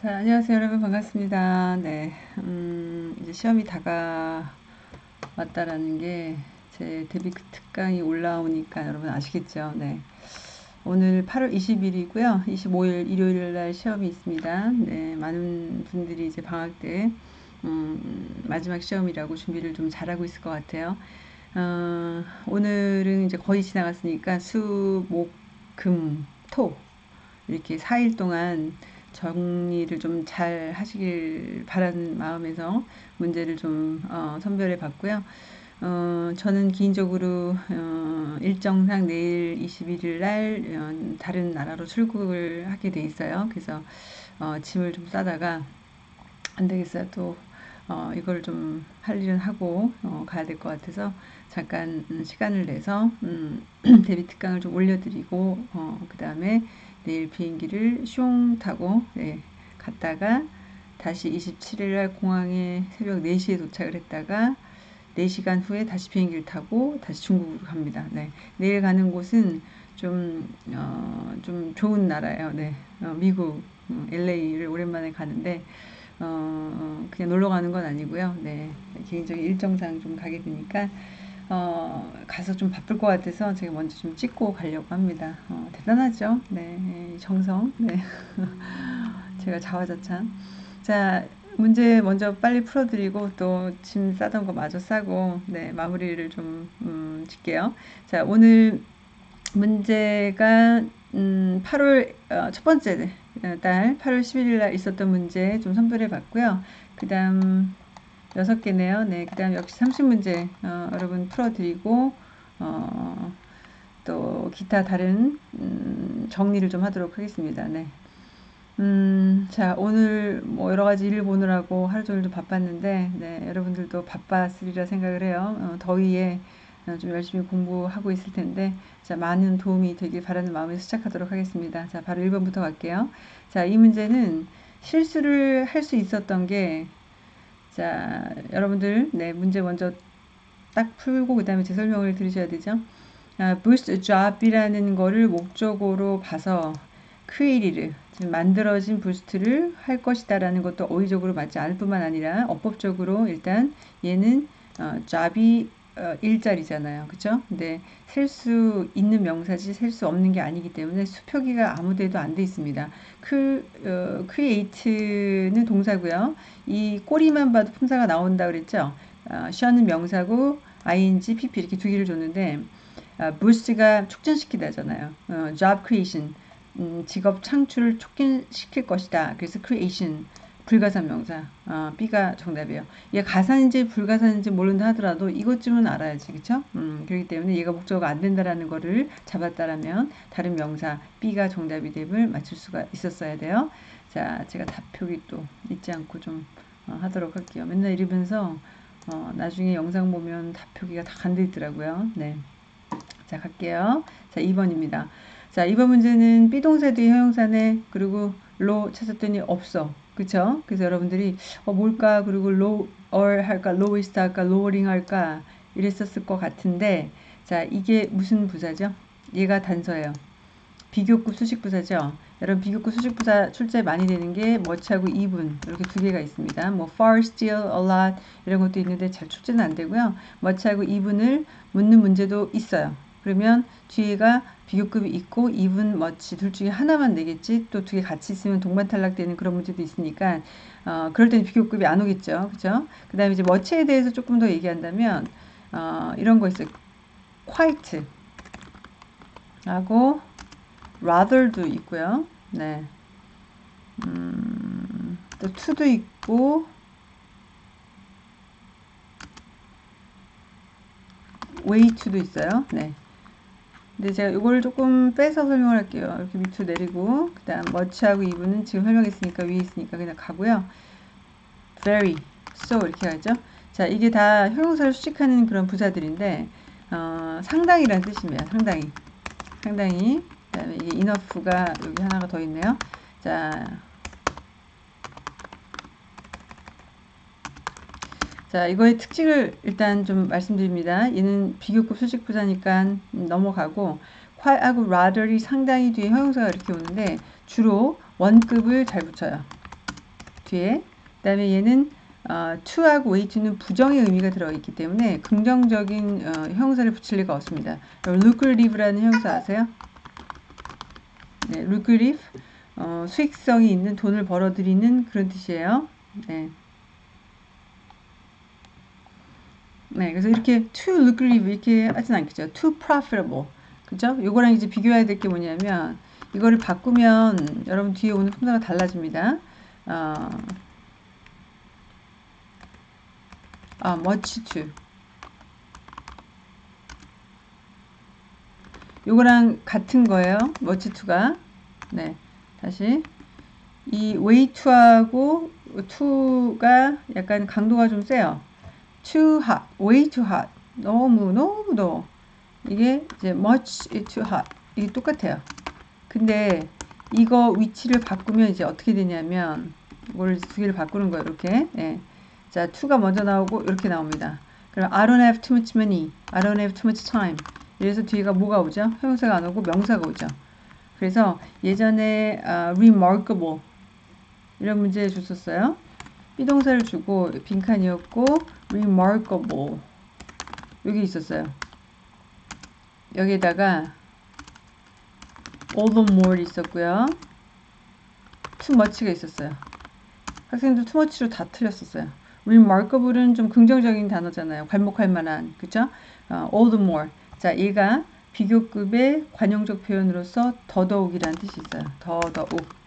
자, 안녕하세요, 여러분. 반갑습니다. 네, 음, 이제 시험이 다가왔다라는 게 제 데뷔 특강이 올라오니까 여러분 아시겠죠? 네. 오늘 8월 20일이고요. 25일 일요일 날 시험이 있습니다. 네, 많은 분들이 이제 방학 때 음, 마지막 시험이라고 준비를 좀 잘하고 있을 것 같아요. 어, 오늘은 이제 거의 지나갔으니까 수, 목, 금, 토 이렇게 4일 동안 정리를 좀 잘 하시길 바라는 마음에서 문제를 좀 어, 선별해 봤고요. 어, 저는 개인적으로 어, 일정상 내일 21일 날 어, 다른 나라로 출국을 하게 돼 있어요. 그래서 어, 짐을 좀 싸다가 안 되겠어요. 또 어, 이걸 좀 할 일은 하고 어, 가야 될 것 같아서 잠깐 음, 시간을 내서 음, 데뷔 특강을 좀 올려드리고 어, 그 다음에 내일 비행기를 숑 타고 네, 갔다가 다시 27일 날 공항에 새벽 4시에 도착을 했다가 4시간 후에 다시 비행기를 타고 다시 중국으로 갑니다. 네. 내일 가는 곳은 좀, 어, 좀 좋은 나라예요. 네. 어, 미국, 어, LA를 오랜만에 가는데, 어, 그냥 놀러 가는 건 아니고요. 네. 개인적인 일정상 좀 가게 되니까, 어, 가서 좀 바쁠 것 같아서 제가 먼저 좀 찍고 가려고 합니다. 어, 대단하죠? 네, 정성. 네. 제가 자화자찬. 자, 문제 먼저 빨리 풀어드리고 또 짐 싸던 거 마저 싸고 네, 마무리를 좀 음, 짓게요. 자, 오늘 문제가 음, 8월 어, 첫 번째 달 8월 11일 날 있었던 문제 좀 선별해 봤고요. 그 다음 여섯 개네요. 네, 그 다음 역시 30문제 어, 여러분 풀어드리고 어, 또 기타 다른 음, 정리를 좀 하도록 하겠습니다. 네. 음, 자, 오늘 뭐 여러 가지 일을 보느라고 하루 종일 좀 바빴는데, 네, 여러분들도 바빴으리라 생각을 해요. 어, 더위에 어, 좀 열심히 공부하고 있을 텐데, 자, 많은 도움이 되길 바라는 마음에서 시작하도록 하겠습니다. 자, 바로 1번부터 갈게요. 자, 이 문제는 실수를 할 수 있었던 게, 자, 여러분들, 네, 문제 먼저 딱 풀고 그 다음에 제 설명을 들으셔야 되죠. 아, boost job이라는 거를 목적으로 봐서 created, 만들어진 부스트를 할 것이다라는 것도 어휘적으로 맞지 않을 뿐만 아니라 어법적으로 일단 얘는 어, job이 어, 일자리잖아요. 그쵸? 근데 셀 수 있는 명사지 셀 수 없는 게 아니기 때문에 수표기가 아무 데도 안 돼 있습니다. 그, 어, create는 동사고요. 이 꼬리만 봐도 품사가 나온다 그랬죠? 어, 셔는 명사고 ing, pp 이렇게 두 개를 줬는데 어, boost가 촉진시키다잖아요. 어, job creation 음, 직업 창출을 촉진시킬 것이다. 그래서 creation 불가산 명사 어, B가 정답이에요. 얘 가산인지 불가산인지 모른다 하더라도 이것쯤은 알아야지 그쵸? 음, 그렇기 때문에 얘가 목적어가 안 된다라는 거를 잡았다라면 다른 명사 B가 정답이 됨을 맞출 수가 있었어야 돼요. 자 제가 답표기 또 잊지 않고 좀 어, 하도록 할게요. 맨날 이러면서 어, 나중에 영상 보면 답표기가 다 간돼 있더라고요. 네. 자 갈게요. 자 2번입니다. 자, 이번 문제는 비동사 뒤에 형용사네. 그리고 로 찾았더니 없어. 그쵸? 그래서 여러분들이 어, 뭘까? 그리고 lower 할까? lowest 할까? lowering 할까? 이랬었을 것 같은데 자, 이게 무슨 부사죠? 얘가 단서예요. 비교급 수식부사죠. 여러분 비교급 수식부사 출제 많이 되는 게 뭐치하고 이분 이렇게 두 개가 있습니다. 뭐 far, still, a lot 이런 것도 있는데 잘 출제는 안 되고요. 뭐치하고 이분을 묻는 문제도 있어요. 그러면 뒤에가 비교급이 있고 even 둘 중에 하나만 내겠지? 또 두 개 같이 있으면 동반 탈락되는 그런 문제도 있으니까 어, 그럴 때는 비교급이 안 오겠죠. 그죠 그 다음에 이제 much에 대해서 조금 더 얘기한다면 어, 이런 거 있어요. quite 하고 rather도 있고요. 네. 음, 또 to도 있고 way to도 있어요. 네. 근데 제가 이걸 조금 빼서 설명을 할게요. 이렇게 밑으로 내리고 그 다음 머치하고 이분은 지금 설명했으니까 위에 있으니까 그냥 가고요. very, so 이렇게 가죠. 자 이게 다 형용사를 수식하는 그런 부사들인데 어, 상당히라는 뜻입니다. 상당히 상당히 그 다음에 이게 enough가 여기 하나가 더 있네요. 자 자, 이거의 특징을 일단 좀 말씀드립니다. 얘는 비교급 수직 부사니까 넘어가고 quite하고 rather이 상당히 뒤에 형용사가 이렇게 오는데 주로 원급을 잘 붙여요. 뒤에. 그 다음에 얘는 어, to하고 way to는 부정의 의미가 들어있기 때문에 긍정적인 어, 형사를 붙일 리가 없습니다. lucrative라는 형사 아세요? 네, lucrative 어, 수익성이 있는 돈을 벌어들이는 그런 뜻이에요. 네. 네, 그래서 이렇게 too lucrative 이렇게 하진 않겠죠. too profitable. 그죠? 요거랑 이제 비교해야 될 게 뭐냐면 이거를 바꾸면 여러분 뒤에 오는 품사가 달라집니다. 어, 아, much to. 요거랑 같은 거예요. much to가. 네. 다시. 이 way to하고 to가 약간 강도가 좀 세요. Too hot, way too hot. 너무 너무 더워. 이게 이제 much too hot. 이게 똑같아요. 근데 이거 위치를 바꾸면 이제 어떻게 되냐면 이걸 두 개를 바꾸는 거예요. 이렇게. 예. 자, to가 먼저 나오고 이렇게 나옵니다. 그럼 I don't have too much money. I don't have too much time. 이래서 뒤가 뭐가 오죠? 형용사가 안 오고 명사가 오죠. 그래서 예전에 uh, remarkable 이런 문제 줬었어요. 비동사를 주고 빈칸이었고 remarkable 여기 있었어요. 여기에다가 all the more 있었고요. too much가 있었어요. 학생들 too much로 다 틀렸었어요. remarkable은 좀 긍정적인 단어잖아요. 괄목할 만한, 그죠? 어, all the more. 자, 얘가 비교급의 관용적 표현으로서 더더욱이라는 뜻이 있어요. 더더욱.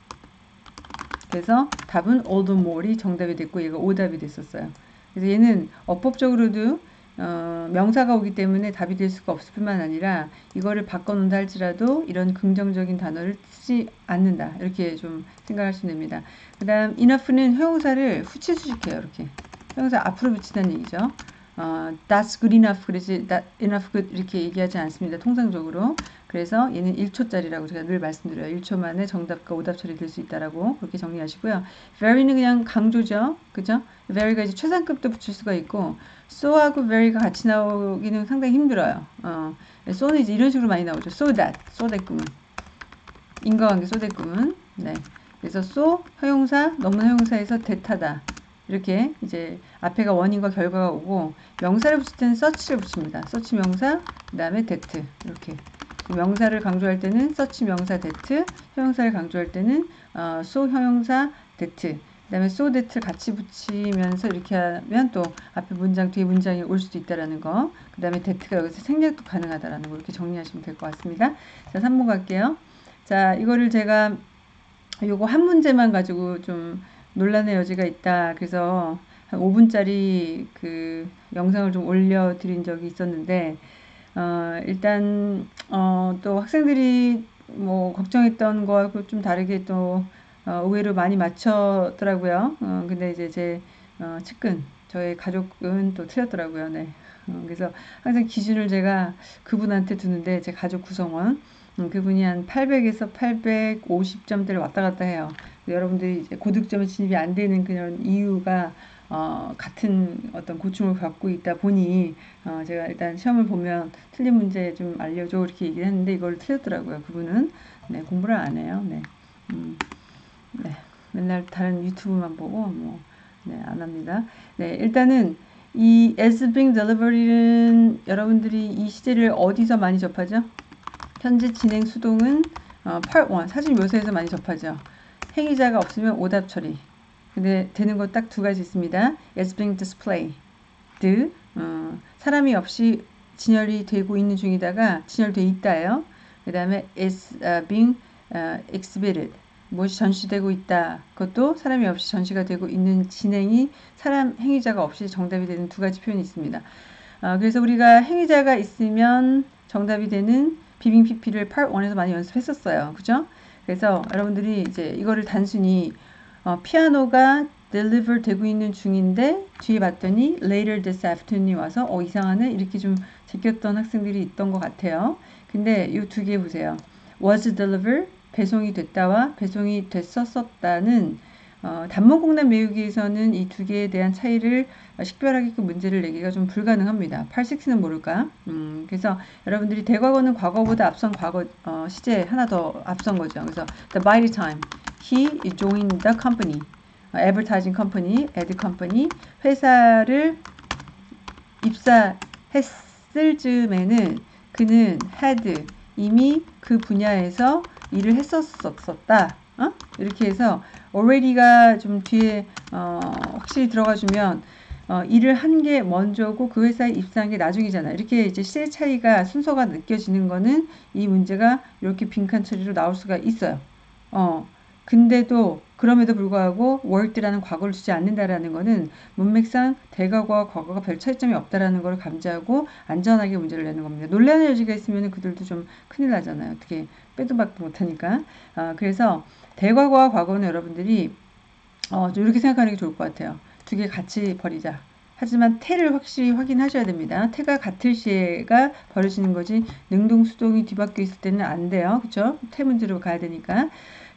그래서 답은 more이 정답이 됐고 얘가 오답이 됐었어요. 그래서 얘는 어법적으로도 어, 명사가 오기 때문에 답이 될 수가 없을 뿐만 아니라 이거를 바꿔놓는다 할지라도 이런 긍정적인 단어를 쓰지 않는다. 이렇게 좀 생각하시면 됩니다. 그 다음 enough는 형용사를 후치 수식해요. 이렇게. 형용사 앞으로 붙인다는 얘기죠. 어, that's good enough 그러지 that enough good 이렇게 얘기하지 않습니다. 통상적으로. 그래서 얘는 1초짜리라고 제가 늘 말씀드려요. 1초 만에 정답과 오답 처리될 수 있다라고 그렇게 정리하시고요. very는 그냥 강조죠. 그죠? very가 이제 최상급도 붙일 수가 있고 so하고 very가 같이 나오기는 상당히 힘들어요. 어, so는 이제 이런 식으로 많이 나오죠. so that, so that 꿈은. 인과관계 so that 꿈은. 네. 그래서 so, 허용사, 너무 허용사에서 대타다. 이렇게 이제 앞에가 원인과 결과가 오고 명사를 붙일 때는 서치를 붙입니다. 서치 명사, 그 다음에 that 이렇게 명사를 강조할 때는 서치 명사 that, 형용사를 강조할 때는 어, so 형용사 that, 그 다음에 so that를 같이 붙이면서 이렇게 하면 또 앞에 문장, 뒤에 문장이 올 수도 있다라는 거, 그 다음에 that가 여기서 생략도 가능하다라는 거 이렇게 정리하시면 될 것 같습니다. 자, 3번 갈게요. 자, 이거를 제가 요거 한 문제만 가지고 좀 논란의 여지가 있다. 그래서 한 5분짜리 그 영상을 좀 올려드린 적이 있었는데, 어, 일단, 어, 또 학생들이 뭐 걱정했던 거하고 좀 다르게 또, 어, 의외로 많이 맞췄더라고요. 어, 근데 이제 제, 어, 측근, 저의 가족은 또 틀렸더라고요. 네. 어, 그래서 항상 기준을 제가 그분한테 두는데, 제 가족 구성원, 음, 그분이 한 800에서 850점대를 왔다 갔다 해요. 여러분들이 이제 고득점에 진입이 안 되는 그런 이유가 어, 같은 어떤 고충을 갖고 있다 보니 어, 제가 일단 시험을 보면 틀린 문제 좀 알려줘 이렇게 얘기를 했는데 이걸 틀렸더라고요. 그분은 네, 공부를 안 해요. 네, 음, 네, 맨날 다른 유튜브만 보고 뭐 네, 안 합니다. 네, 일단은 이 as being delivery는 여러분들이 이 시제를 어디서 많이 접하죠? 현재 진행 수동은 어, part 1 사진 묘사에서 많이 접하죠. 행위자가 없으면 오답 처리. 근데 되는 거 딱 두 가지 있습니다. as being displayed. 어, 사람이 없이 진열이 되고 있는 중이다가 진열돼 있다예요. 그 다음에 is uh, being uh, exhibited. 무엇이 전시되고 있다. 그것도 사람이 없이 전시가 되고 있는 진행이 사람 행위자가 없이 정답이 되는 두 가지 표현이 있습니다. 어, 그래서 우리가 행위자가 있으면 정답이 되는 비빙 PP를 part 1에서 많이 연습했었어요. 그죠? 그래서 여러분들이 이제 이거를 단순히 어, 피아노가 deliver 되고 있는 중인데 뒤에 봤더니 later this afternoon이 와서 어 이상하네 이렇게 좀 제꼈던 학생들이 있던 것 같아요. 근데 이 두 개 보세요. was delivered 배송이 됐다와 배송이 됐었었다는 어, 단문공란 외우기에서는 이 두 개에 대한 차이를 식별하게 그 문제를 내기가 좀 불가능합니다. 8식스는 모를까? 음, 그래서 여러분들이 대과거는 과거보다 앞선 과거 어, 시제 하나 더 앞선 거죠. 그래서 the by the time he joined the company advertising company, ad company 회사를 입사했을 즈음에는 그는 had 이미 그 분야에서 일을 했었었다. 어? 이렇게 해서 already가 좀 뒤에 어, 확실히 들어가 주면 어, 일을 한 게 먼저고 그 회사에 입사한 게 나중이잖아. 이렇게 이제 시대 차이가 순서가 느껴지는 거는 이 문제가 이렇게 빈칸 처리로 나올 수가 있어요. 어, 근데도 그럼에도 불구하고 worked라는 과거를 주지 않는다라는 것은 문맥상 대과거와 과거가 별 차이점이 없다라는 걸 감지하고 안전하게 문제를 내는 겁니다. 논란의 여지가 있으면 그들도 좀 큰일 나잖아요. 어떻게 빼도 박도 못하니까. 아, 그래서 대과거와 과거는 여러분들이 어, 좀 이렇게 생각하는 게 좋을 것 같아요. 두 개 같이 버리자. 하지만 태를 확실히 확인하셔야 됩니다. 태가 같을 시에가 벌어지는 거지 능동 수동이 뒤바뀌어 있을 때는 안 돼요. 그렇죠? 태 문제로 가야 되니까.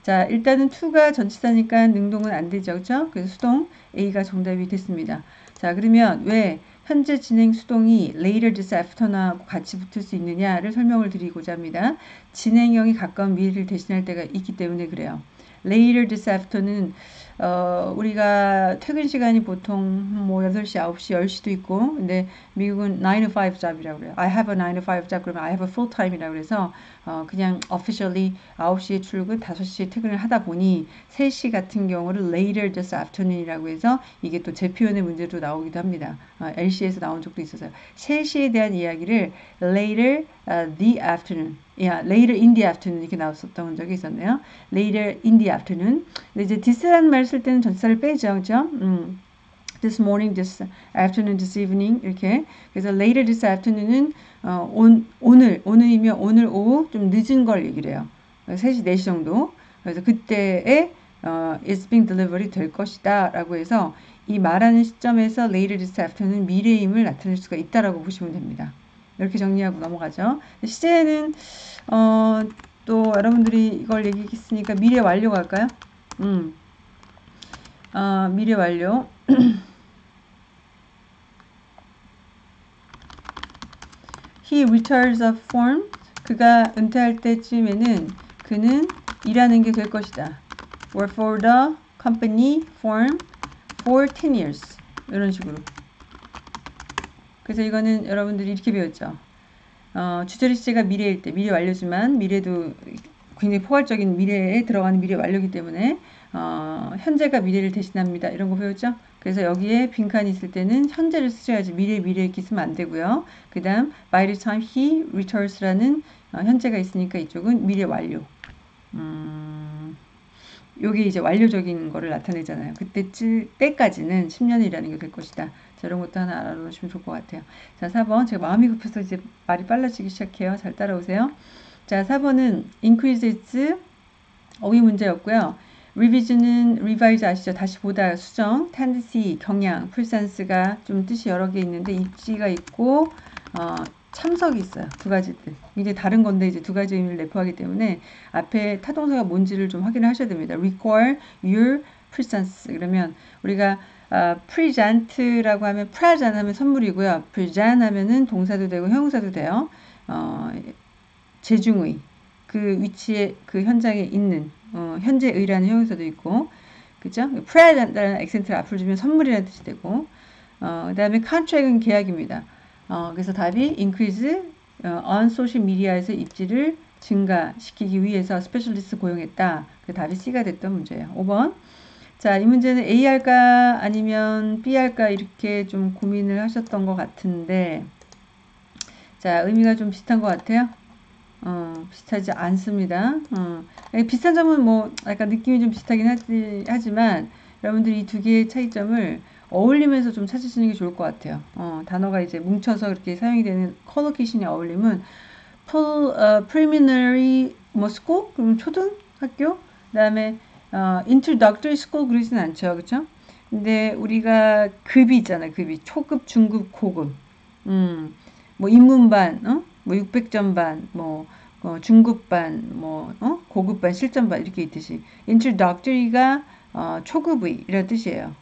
자, 일단은 2가 전치사니까 능동은 안 되죠. 그죠? 그래서 수동 A가 정답이 됐습니다. 자, 그러면 왜 현재 진행 수동이 later this afternoon하고 같이 붙을 수 있느냐를 설명을 드리고자 합니다. 진행형이 가까운 미래를 대신할 때가 있기 때문에 그래요. later this afternoon 어, 우리가 퇴근 시간이 보통 뭐 8시, 9시, 10시도 있고, 근데 미국은 9 to 5 잡이라고 그래요. I have a 9 to 5 job 그러면 I have a full time이라고 그래서 어, 그냥 officially 9시에 출근, 5시에 퇴근을 하다 보니 3시 같은 경우를 later this afternoon이라고 해서 이게 또 재표현의 문제로 나오기도 합니다. 어, LC에서 나온 적도 있어서요. 3시에 대한 이야기를 later uh, the afternoon yeah, later in the afternoon 이렇게 나왔었던 적이 있었네요. later in the afternoon. 근데 이제 this라는 말쓸 때는 전치사를 빼죠. 그죠? 음. this morning, this afternoon, this evening 이렇게 그래서 later this afternoon은 어, 온, 오늘 오늘이면 오늘 오후 좀 늦은 걸 얘기를 해요. 3시 4시 정도. 그래서 그때에 어, it's being delivered 될 것이다 라고 해서 이 말하는 시점에서 later this afternoon 미래임을 나타낼 수가 있다라고 보시면 됩니다. 이렇게 정리하고 넘어가죠. 시제는 어, 또 여러분들이 이걸 얘기했으니까 미래 완료 갈까요? 음. 어, 미래 완료. He retires a form. 그가 은퇴할 때쯤에는 그는 일하는 게 될 것이다. Work for the company firm for 10 years. 이런 식으로. 그래서 이거는 여러분들이 이렇게 배웠죠. 어, 주저리 시제가 미래일 때, 미래 완료지만 미래도 굉장히 포괄적인 미래에 들어가는 미래 완료기 때문에 어, 현재가 미래를 대신합니다. 이런 거 배웠죠? 그래서 여기에 빈칸이 있을 때는 현재를 쓰셔야지 미래 미래 이렇게 쓰면 안 되고요. 그 다음 by the time he returns라는 어, 현재가 있으니까 이쪽은 미래 완료. 음, 요게 이제 완료적인 거를 나타내잖아요. 그때 찔 때까지는 10년이라는 게 될 것이다. 자, 이런 것도 하나 알아놓으시면 좋을 것 같아요. 자, 4번. 제가 마음이 급해서 이제 말이 빨라지기 시작해요. 잘 따라오세요. 자, 4번은 increases 어휘 문제였고요. revision은 revise 아시죠? 다시 보다 수정, tendency 경향, presence가 좀 뜻이 여러 개 있는데 입지가 있고 어, 참석이 있어요. 두 가지 뜻. 이제 다른 건데 이제 두 가지 의미를 내포하기 때문에 앞에 타동사가 뭔지를 좀 확인을 하셔야 됩니다. require your presence 그러면 우리가 어, present라고 하면 present 하면 선물이고요. present 하면은 동사도 되고 형용사도 돼요. 어, 재중의 그 위치에 그 현장에 있는 어, 현재의라는 형용사도 있고 그죠? present라는 액센트를 앞을 주면 선물이라는 뜻이 되고 어, 그 다음에 contract은 계약입니다. 어, 그래서 답이 increase 어, on social media에서 입지를 증가시키기 위해서 specialist 고용했다. 그 답이 C가 됐던 문제예요. 5번 자, 이 문제는 A 할까 아니면 B 할까 이렇게 좀 고민을 하셨던 것 같은데 자, 의미가 좀 비슷한 것 같아요. 어, 비슷하지 않습니다. 어, 비슷한 점은 뭐 약간 느낌이 좀 비슷하긴 하지, 하지만 여러분들이 이 두 개의 차이점을 어울리면서 좀 찾으시는 게 좋을 것 같아요. 어, 단어가 이제 뭉쳐서 이렇게 사용이 되는 collocation이 어울림은 full, uh, preliminary 뭐 school 그럼 초등학교 그다음에 어, introductory school 그러진 않죠. 그렇죠? 근데 우리가 급이 있잖아요. 급이 초급, 중급, 고급. 음. 뭐 인문반, 어? 뭐 600점 반, 뭐 어, 중급반, 뭐 어? 고급반, 실전반 이렇게 있듯이 introductory가 어, 초급의 이런 뜻이에요.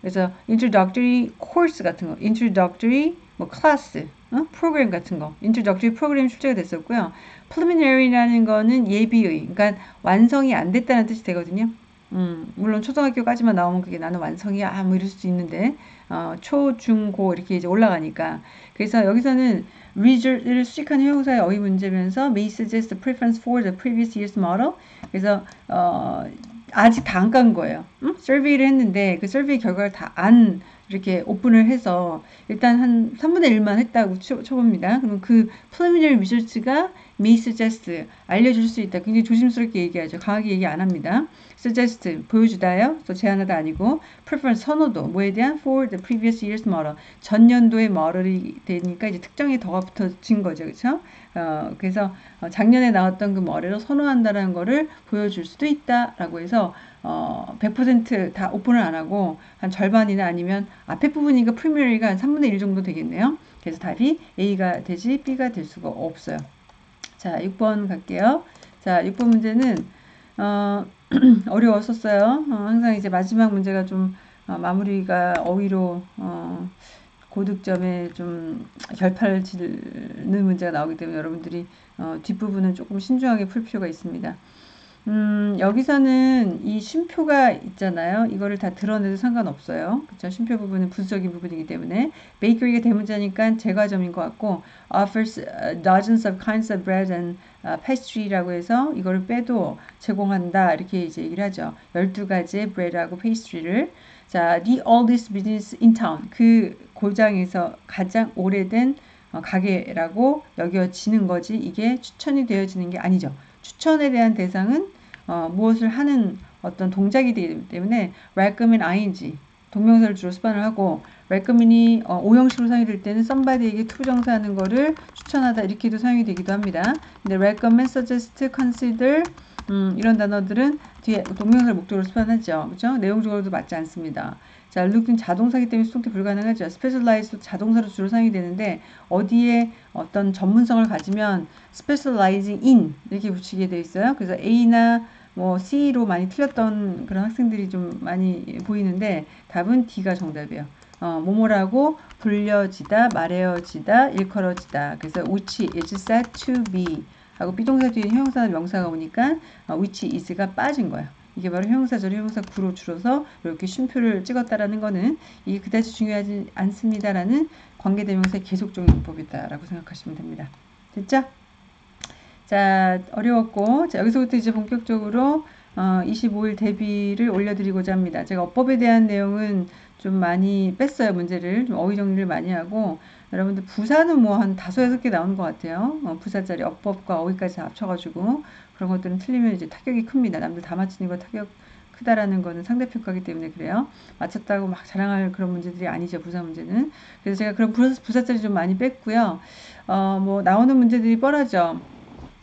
그래서 introductory course 같은 거, introductory 뭐 클래스, 어? 프로그램 같은 거, introductory 프로그램 출제가 됐었고요. preliminary라는 거는 예비의, 그러니까 완성이 안 됐다는 뜻이 되거든요. 음, 물론 초등학교까지만 나오면 그게 나는 완성이야 뭐 이럴 수도 있는데 어, 초, 중, 고 이렇게 이제 올라가니까 그래서 여기서는 result를 수식한 형용사의 어휘 문제면서 may suggest preference for the previous year's model 그래서 어, 아직 다 안 간 거예요. 응? survey를 했는데 그 survey 결과를 다 안 이렇게 오픈을 해서 일단 한 3분의 1만 했다고 쳐, 쳐봅니다. 그럼 그 preliminary results가 may suggest 알려줄 수 있다. 굉장히 조심스럽게 얘기하죠. 강하게 얘기 안 합니다. suggest 보여주다요. 또 제안하다 아니고 preference 선호도 뭐에 대한 for the previous year's model 전년도의 model이 되니까 이제 특정이 더가 붙어진 거죠. 그렇죠? 어, 그래서 어, 작년에 나왔던 그 머리를 선호한다라는 거를 보여줄 수도 있다라고 해서 어, 100%다 오픈을 안 하고 한 절반이나 아니면 앞에 부분이니까 프리미어리가 한 3분의 1 정도 되겠네요. 그래서 답이 A가 되지 B가 될 수가 없어요. 자, 6번 갈게요. 자, 6번 문제는 어, 어려웠었어요. 어, 항상 이제 마지막 문제가 좀 어, 마무리가 어휘로 어, 고득점에 좀 결판을 짓는 문제가 나오기 때문에 여러분들이 어, 뒷부분은 조금 신중하게 풀 필요가 있습니다. 음, 여기서는 이 쉼표가 있잖아요. 이거를 다 드러내도 상관없어요. 그쵸? 쉼표 부분은 부수적인 부분이기 때문에 bakery가 대문자니까 제과점인 것 같고 offers dozens of kinds of bread and pastry라고 해서 이거를 빼도 제공한다 이렇게 이제 얘기를 하죠. 12가지의 bread하고 pastry를 자, the oldest business in town 그 고장에서 가장 오래된 어, 가게라고 여겨지는 거지 이게 추천이 되어지는 게 아니죠. 추천에 대한 대상은 어, 무엇을 하는 어떤 동작이 되기 때문에 recommend ing 동명사를 주로 수반을 하고 recommend이 어, 오형식으로 사용이 될 때는 somebody에게 투부정사하는 거를 추천하다 이렇게도 사용이 되기도 합니다. 근데 recommend, suggest, consider 음, 이런 단어들은 뒤에 동명사를 목적으로 수반하죠. 그렇죠? 내용적으로도 맞지 않습니다. 자, look는 자동사기 때문에 수동태 불가능하죠. specialize도 자동사로 주로 사용이 되는데 어디에 어떤 전문성을 가지면 specializing in 이렇게 붙이게 되어 있어요. 그래서 A나 뭐 C로 많이 틀렸던 그런 학생들이 좀 많이 보이는데 답은 D가 정답이에요. 어, 뭐뭐라고 불려지다, 말해어지다, 일컬어지다. 그래서 which is said to be 하고 비동사 뒤에 형용사나 명사가 오니까 어, which is가 빠진 거예요. 이게 바로 형용사절 형용사 구로 줄여서 이렇게 쉼표를 찍었다라는 거는 이게 그다지 중요하지 않습니다라는 관계대명사의 계속적인 문법이다라고 생각하시면 됩니다. 됐죠? 자, 어려웠고 자, 여기서부터 이제 본격적으로 어, 25일 대비를 올려드리고자 합니다. 제가 어법에 대한 내용은 좀 많이 뺐어요. 문제를 좀 어휘 정리를 많이 하고 여러분들 부사는 뭐 한 다섯 여섯 개 나오는 것 같아요. 어, 부사짜리 어법과 어휘까지 합쳐가지고 그런 것들은 틀리면 이제 타격이 큽니다. 남들 다 맞히는 거 타격 크다라는 거는 상대평가기 때문에 그래요. 맞췄다고 막 자랑할 그런 문제들이 아니죠. 부사 문제는. 그래서 제가 그런 부사, 부사 자리 좀 많이 뺐고요. 어, 뭐 나오는 문제들이 뻔하죠.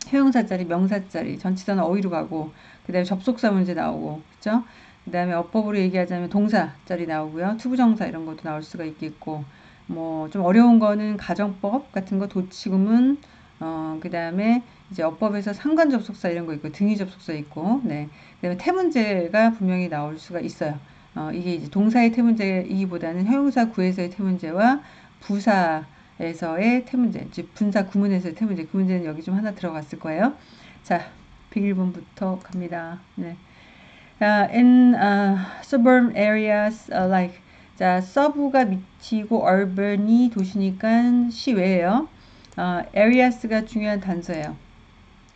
형용사 자리, 명사 자리, 전치사는 어휘로 가고 그 다음에 접속사 문제 나오고 그죠? 그 다음에 어법으로 얘기하자면 동사 자리 나오고요. 투부정사 이런 것도 나올 수가 있겠고 뭐 좀 어려운 거는 가정법 같은 거 도치구문 어, 그 다음에 이제 어법에서 상관 접속사 이런 거 있고 등위 접속사 있고 네. 그 다음에 태문제가 분명히 나올 수가 있어요. 어, 이게 이제 동사의 태문제이기보다는 형용사 구에서의 태문제와 부사에서의 태문제, 즉 분사 구문에서의 태문제. 그 문제는 여기 좀 하나 들어갔을 거예요. 자, 101번부터 갑니다. 네. Uh, in uh, suburban areas uh, like 자, 서부가 미치고 urban이 도시니까 시외예요. 어, areas가 중요한 단서예요.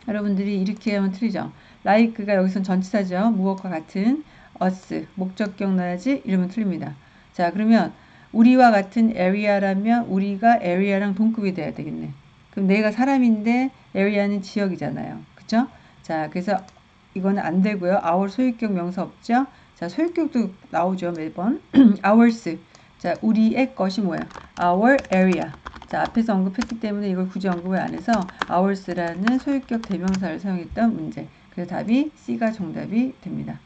여러분들이 이렇게 하면 틀리죠. like가 여기선 전치사죠. 무엇과 같은 us 목적격 넣어야지 이러면 틀립니다. 자 그러면 우리와 같은 area라면 우리가 area랑 동급이 돼야 되겠네. 그럼 내가 사람인데 area는 지역이잖아요. 그쵸? 자 그래서 이거는 안 되고요. our 소유격 명사 없죠? 자 소유격도 나오죠 매번. ours 자 우리의 것이 뭐야? our area 자, 앞에서 언급했기 때문에 이걸 굳이 언급을 안 해서 ours라는 소유격 대명사를 사용했던 문제. 그래서 답이 C가 정답이 됩니다.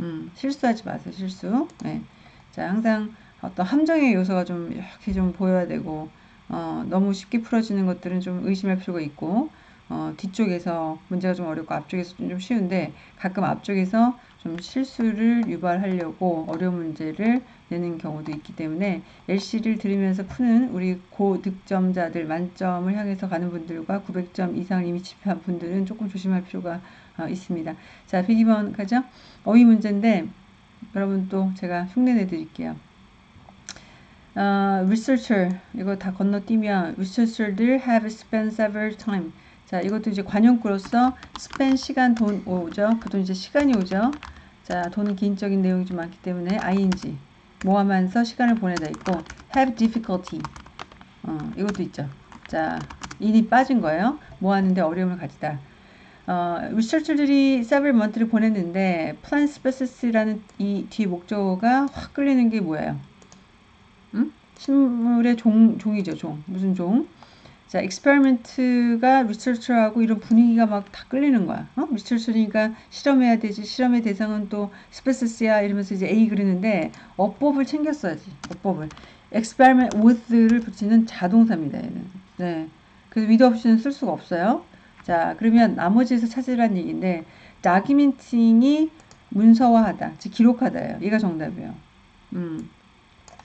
음, 실수하지 마세요, 실수. 네. 자, 항상 어떤 함정의 요소가 좀 이렇게 좀 보여야 되고, 어, 너무 쉽게 풀어지는 것들은 좀 의심할 필요가 있고, 어, 뒤쪽에서 문제가 좀 어렵고 앞쪽에서 좀 쉬운데 가끔 앞쪽에서 좀 실수를 유발하려고 어려운 문제를 내는 경우도 있기 때문에 LC를 들으면서 푸는 우리 고득점자들 만점을 향해서 가는 분들과 900점 이상을 이미 집필한 분들은 조금 조심할 필요가 어, 있습니다. 자, 102번 가죠. 어휘 문제인데 여러분 또 제가 흉내 내드릴게요. 어, researcher 이거 다 건너뛰면 researcher들 have spent several time 자 이것도 이제 관용구로서 spend 시간 돈 오죠. 그 돈 이제 시간이 오죠. 자 돈은 개인적인 내용이 좀 많기 때문에 ing 모하면서 시간을 보내다 있고 have difficulty. 어, 이것도 있죠. 자 인이 빠진 거예요. 뭐 하는데 어려움을 가지다. 어, 리서처들이 several month를 보냈는데 plan species라는 이 뒤 목적어가 확 끌리는 게 뭐예요? 음? 식물의 종, 종이죠, 종. 무슨 종? 자, experiment가 research하고 이런 분위기가 막 다 끌리는 거야. 어? research니까 실험해야 되지. 실험의 대상은 또 species야 이러면서 이제 A 그리는데 어법을 챙겼어야지. 어법을. experiment with를 붙이는 자동사입니다, 얘는. 네. 그래서 with 없이는 쓸 수가 없어요. 자, 그러면 나머지에서 찾으라는 얘기인데 documenting이 문서화하다, 즉 기록하다예요. 얘가 정답이에요. 음.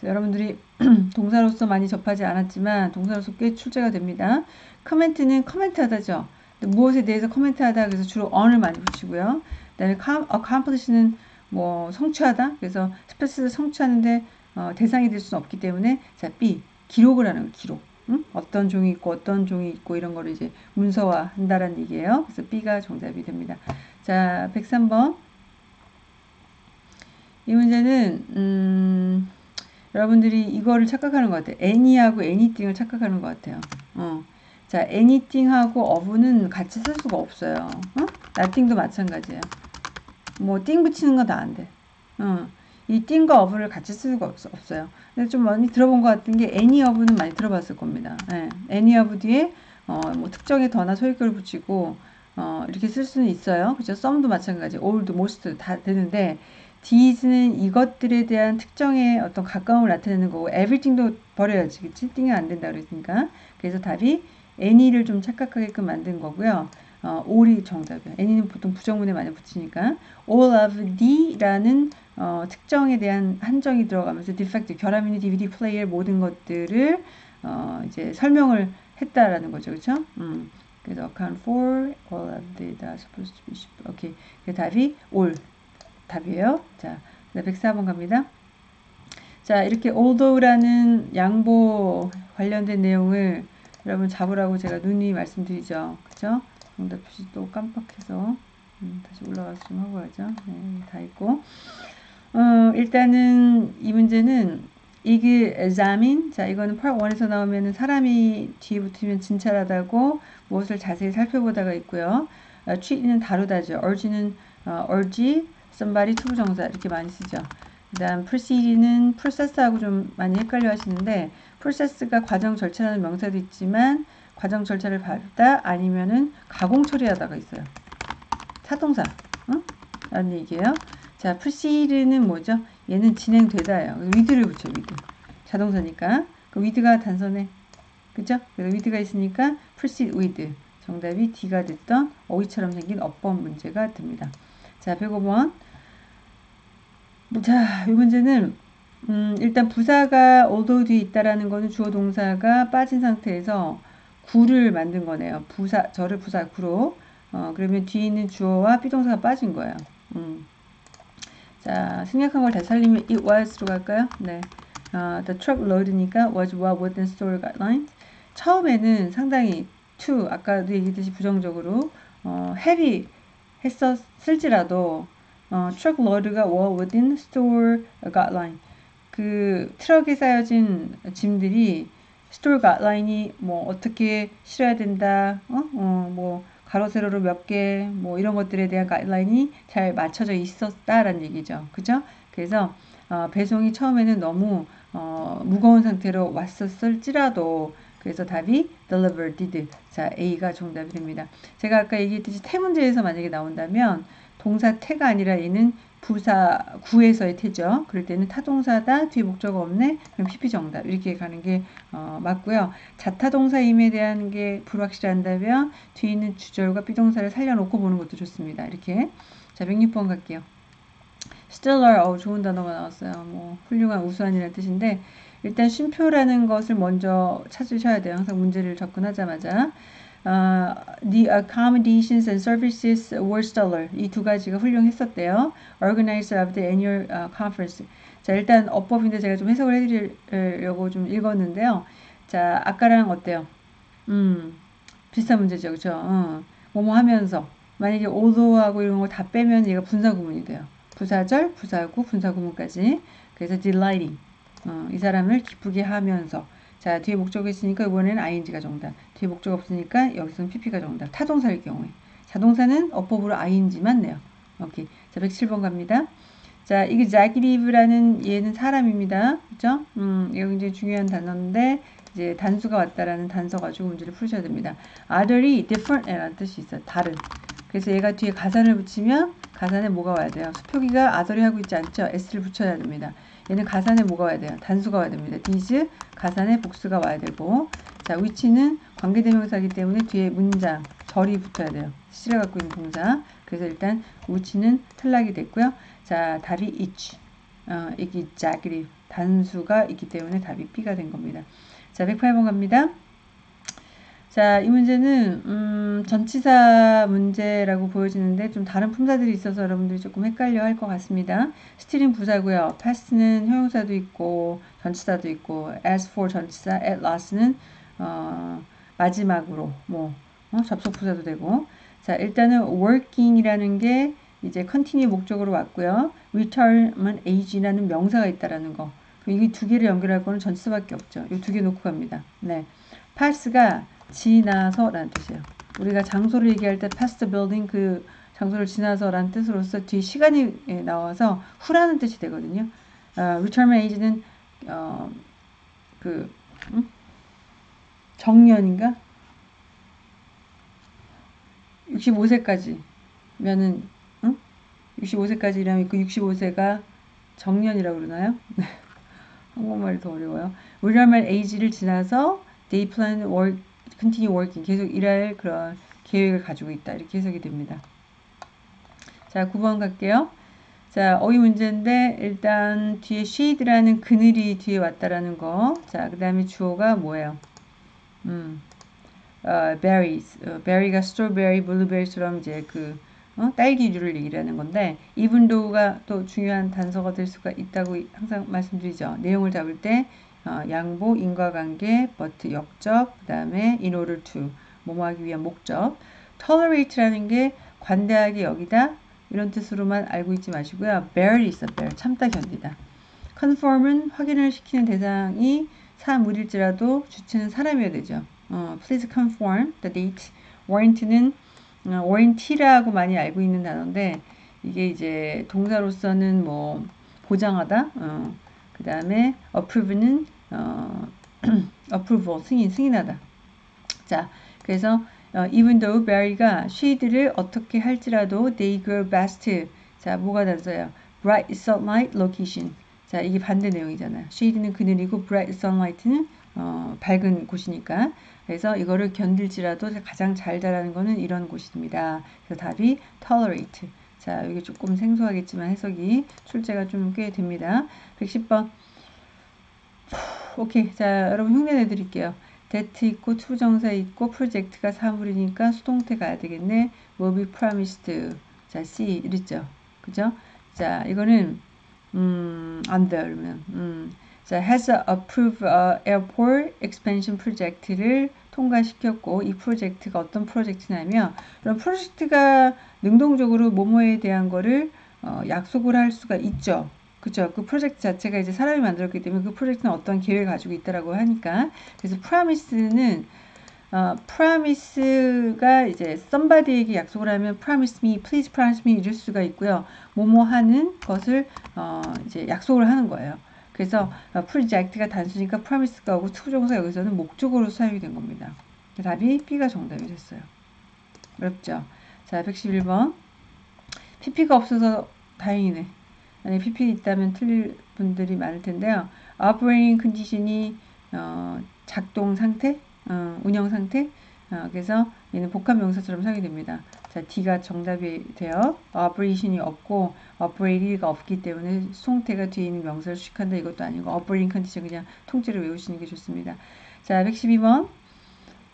여러분들이 동사로서 많이 접하지 않았지만 동사로서 꽤 출제가 됩니다. 커멘트는 커멘트하다죠. 무엇에 대해서 커멘트하다 그래서 주로 on을 많이 붙이고요. 그다음에 accomplish는 뭐 성취하다 그래서 스페스 성취하는데 어, 대상이 될 수는 없기 때문에 자 B 기록을 하는 거, 기록. 응? 어떤 종이 있고 어떤 종이 있고 이런 거를 이제 문서화 한다라는 얘기예요. 그래서 B가 정답이 됩니다. 자, 103번. 이 문제는 음 여러분들이 이거를 착각하는 것 같아요. any하고 anything을 착각하는 것 같아요. 어. 자, anything하고 of는 같이 쓸 수가 없어요. 어? nothing도 마찬가지예요. 뭐, 띵 붙이는 건 다 안 돼. 어. 이 띵과 of를 같이 쓸 수가 없, 어요 근데 좀 많이 들어본 것 같은 게 any of는 많이 들어봤을 겁니다. 네. any of 뒤에 어, 뭐 특정의 더나 소유격을 붙이고 어, 이렇게 쓸 수는 있어요. 그죠? some도 마찬가지, all도, most 다 되는데 these는 이것들에 대한 특정의 어떤 가까움을 나타내는 거고 everything도 버려야지 그치? 띵이 안 된다 그랬으니까. 그래서 답이 any를 좀 착각하게끔 만든 거고요. 어, all이 정답이에요 any는 보통 부정문에 많이 붙이니까. All of the라는 어, 특정에 대한 한정이 들어가면서 defect 결함이니 DVD 플레이의 모든 것들을 어, 이제 설명을 했다라는 거죠. 그렇죠? 음. 그래서 account for all of the that supposed to be 오케이. 그 답이 all 답이에요. 자, 104번 갑니다. 자, 이렇게 although라는 양보 관련된 내용을 여러분 잡으라고 제가 눈이 말씀드리죠. 그죠? 정답 표시 또 깜빡해서 음, 다시 올라가서 좀 하고 가죠. 네, 다 있고. 어, 일단은 이 문제는 이게 examine. 자, 이거는 part 1에서 나오면은 사람이 뒤에 붙으면 진찰하다고 무엇을 자세히 살펴보다가 있고요. 어, treat는 다루다죠. urge는 어, urge somebody 투부정사 이렇게 많이 쓰죠. 그 다음 proceed는 process하고 좀 많이 헷갈려 하시는데 process가 과정 절차라는 명사도 있지만 과정 절차를 밟다 아니면은 가공 처리하다가 있어요. 타동사 응? 라는 얘기예요. 자 proceed는 뭐죠? 얘는 진행되다예요. with를 붙여 with 자동사니까 그 with가 단서네 그죠? 그래서 with가 있으니까 proceed with 정답이 D가 됐던 어휘처럼 생긴 어법 문제가 됩니다. 자, 105번. 자, 이 문제는 음, 일단 부사가 although 뒤에 있다라는 거는 주어 동사가 빠진 상태에서 구를 만든 거네요. 부사, 저를 부사 구로. 어, 그러면 뒤에 있는 주어와 비동사가 빠진 거예요. 음. 자, 생략한 걸 다시 살리면 it was로 갈까요? 네. 어, the truck load니까 was well within store guidelines. 처음에는 상당히 to, 아까도 얘기했듯이 부정적으로 어, heavy 했었을지라도 어, truck load가 were within store guideline. 그 트럭에 쌓여진 짐들이 store 가이드라인이 뭐 어떻게 실어야 된다 어? 어, 뭐 가로 세로로 몇 개 뭐 이런 것들에 대한 가이드라인이 잘 맞춰져 있었다라는 얘기죠. 그죠? 그래서 어, 배송이 처음에는 너무 어, 무거운 상태로 왔었을지라도 그래서 답이 deliver, did. 자, A가 정답이 됩니다. 제가 아까 얘기했듯이 태 문제에서 만약에 나온다면 동사 태가 아니라 얘는 부사 구에서의 태죠. 그럴 때는 타동사다 뒤에 목적어 없네. 그럼 PP 정답 이렇게 가는 게 어, 맞고요. 자타동사임에 대한 게 불확실한다면 뒤에 있는 주절과 비동사를 살려놓고 보는 것도 좋습니다. 이렇게 자 106번 갈게요. stellar 어, 좋은 단어가 나왔어요. 뭐 훌륭한 우수한이라는 뜻인데 일단 쉼표라는 것을 먼저 찾으셔야 돼요. 항상 문제를 접근하자마자 Uh, the accommodations and services were stellar. 이 두 가지가 훌륭했었대요. Organizer of the annual uh, conference. 자, 일단 어법인데 제가 좀 해석을 해드리려고 좀 읽었는데요. 자, 아까랑 어때요? 음, 비슷한 문제죠. 그죠? 어, 뭐뭐 하면서. 만약에 although하고 이런 거 다 빼면 얘가 분사구문이 돼요. 부사절, 부사구, 분사구문까지. 그래서 delighting. 어, 이 사람을 기쁘게 하면서. 자, 뒤에 목적이 있으니까 이번에는 ing가 정답. 뒤에 목적 없으니까 여기서는 pp가 정답. 타동사일 경우에. 자동사는 어법으로 ing만 내요. 오케이. 자, 107번 갑니다. 자, 이게 executive라는 얘는 사람입니다. 그죠? 음, 이거 굉장히 중요한 단어인데, 이제 단수가 왔다라는 단서 가지고 문제를 풀으셔야 됩니다. other이 different 라는 뜻이 있어요. 다른. 그래서 얘가 뒤에 가산을 붙이면 가산에 뭐가 와야 돼요? 수표기가 other이 하고 있지 않죠? s를 붙여야 됩니다. 얘는 가산에 뭐가 와야 돼요? 단수가 와야 됩니다. these 가산에 복수가 와야 되고 자 위치는 관계대명사이기 때문에 뒤에 문장 절이 붙어야 돼요. 시를 갖고 있는 동사 그래서 일단 위치는 탈락이 됐고요. 자 답이 each 어, 이게 자그리 단수가 있기 때문에 답이 B가 된 겁니다. 자 108번 갑니다. 자, 이 문제는 음, 전치사 문제라고 보여지는데 좀 다른 품사들이 있어서 여러분들이 조금 헷갈려 할 것 같습니다. 스틸은 부사고요. past는 형용사도 있고 전치사도 있고 as for 전치사, at last는 어, 마지막으로 뭐 어, 접속 부사도 되고 자, 일단은 working이라는 게 이제 continue 목적으로 왔고요. return은 age라는 명사가 있다라는 거. 이 두 개를 연결할 거는 전치사밖에 없죠. 이 두 개 놓고 갑니다. 네. pass가 지나서라는 뜻이에요. 우리가 장소를 얘기할 때 past building 그 장소를 지나서라는 뜻으로서 뒤 시간이 나와서 후라는 뜻이 되거든요. 어, retirement age는 어, 그 음? 정년인가? 65세까지면은 응? 65세까지라면 그 65세가 정년이라고 그러나요? 한국말이 더 어려워요. retirement age를 지나서 they plan work continue working 계속 일할 그런 계획을 가지고 있다 이렇게 해석이 됩니다. 자 9번 갈게요. 자 어휘 문제인데 일단 뒤에 shade라는 그늘이 뒤에 왔다라는 거. 자그 다음에 주어가 뭐예요? 음, 어, berries. 어, berry가 strawberry, blueberry처럼 이제 그 어? 딸기류를 얘기하는 건데 even though가 또 중요한 단서가 될 수가 있다고 항상 말씀드리죠. 내용을 잡을 때 어, 양보, 인과관계, but 역적, 그 다음에 in order to 뭐뭐 하기 위한 목적 tolerate라는 게 관대하게 여기다 이런 뜻으로만 알고 있지 마시고요. bear이 있어, bear. 참다, 견디다. conform은 확인을 시키는 대상이 사물일지라도 주체는 사람이어야 되죠. 어, please conform the date. warrant는 어, warranty라고 많이 알고 있는 단어인데 이게 이제 동사로서는 뭐 보장하다. 어, 그 다음에 approve는 어, approval 승인 승인하다. 자, 그래서 어, even though Barry가 she'들을 어떻게 할지라도 they grow best. 자, 뭐가 단서예요? bright sunlight location. 자, 이게 반대 내용이잖아요. shade는 그늘이고 bright sunlight는 어, 밝은 곳이니까. 그래서 이거를 견딜지라도 가장 잘 자라는 거는 이런 곳입니다. 그래서 답이 tolerate. 자, 이게 조금 생소하겠지만 해석이 출제가 좀 꽤 됩니다. 110번. 오케이. 자, 여러분 흉내 내드릴게요. that 있고 투부정사 있고 프로젝트가 사물이니까 수동태 가야 되겠네. will be promised. 자, C 이랬죠. 그죠? 자, 이거는 음, 안 돼요. 그러면 음. 자, has approved a airport expansion project를 통과시켰고 이 프로젝트가 어떤 프로젝트냐면 그런 프로젝트가 능동적으로 모모에 대한 거를 어, 약속을 할 수가 있죠. 그죠? 그 프로젝트 자체가 이제 사람이 만들었기 때문에 그 프로젝트는 어떤 계획을 가지고 있다라고 하니까 그래서 promise는 어, promise가 이제 somebody에게 약속을 하면 promise me, please promise me 이럴 수가 있고요. 뭐뭐 하는 것을 어, 이제 약속을 하는 거예요. 그래서 어, project가 단수니까 promise가 오고 투부정사 여기서는 목적어로 사용이 된 겁니다. 답이 B가 정답이 됐어요. 어렵죠? 자, 111번. PP가 없어서 다행이네. 만약 PP 있다면 틀릴 분들이 많을 텐데요. operating condition이 어, 작동 상태, 어, 운영 상태. 어, 그래서 얘는 복합 명사처럼 사용이 됩니다. 자, D가 정답이 돼요. operation이 없고 operate가 없기 때문에 송태가 뒤에 있는 명사를 수식한다 이것도 아니고 operating condition 그냥 통째로 외우시는 게 좋습니다. 자, 112번.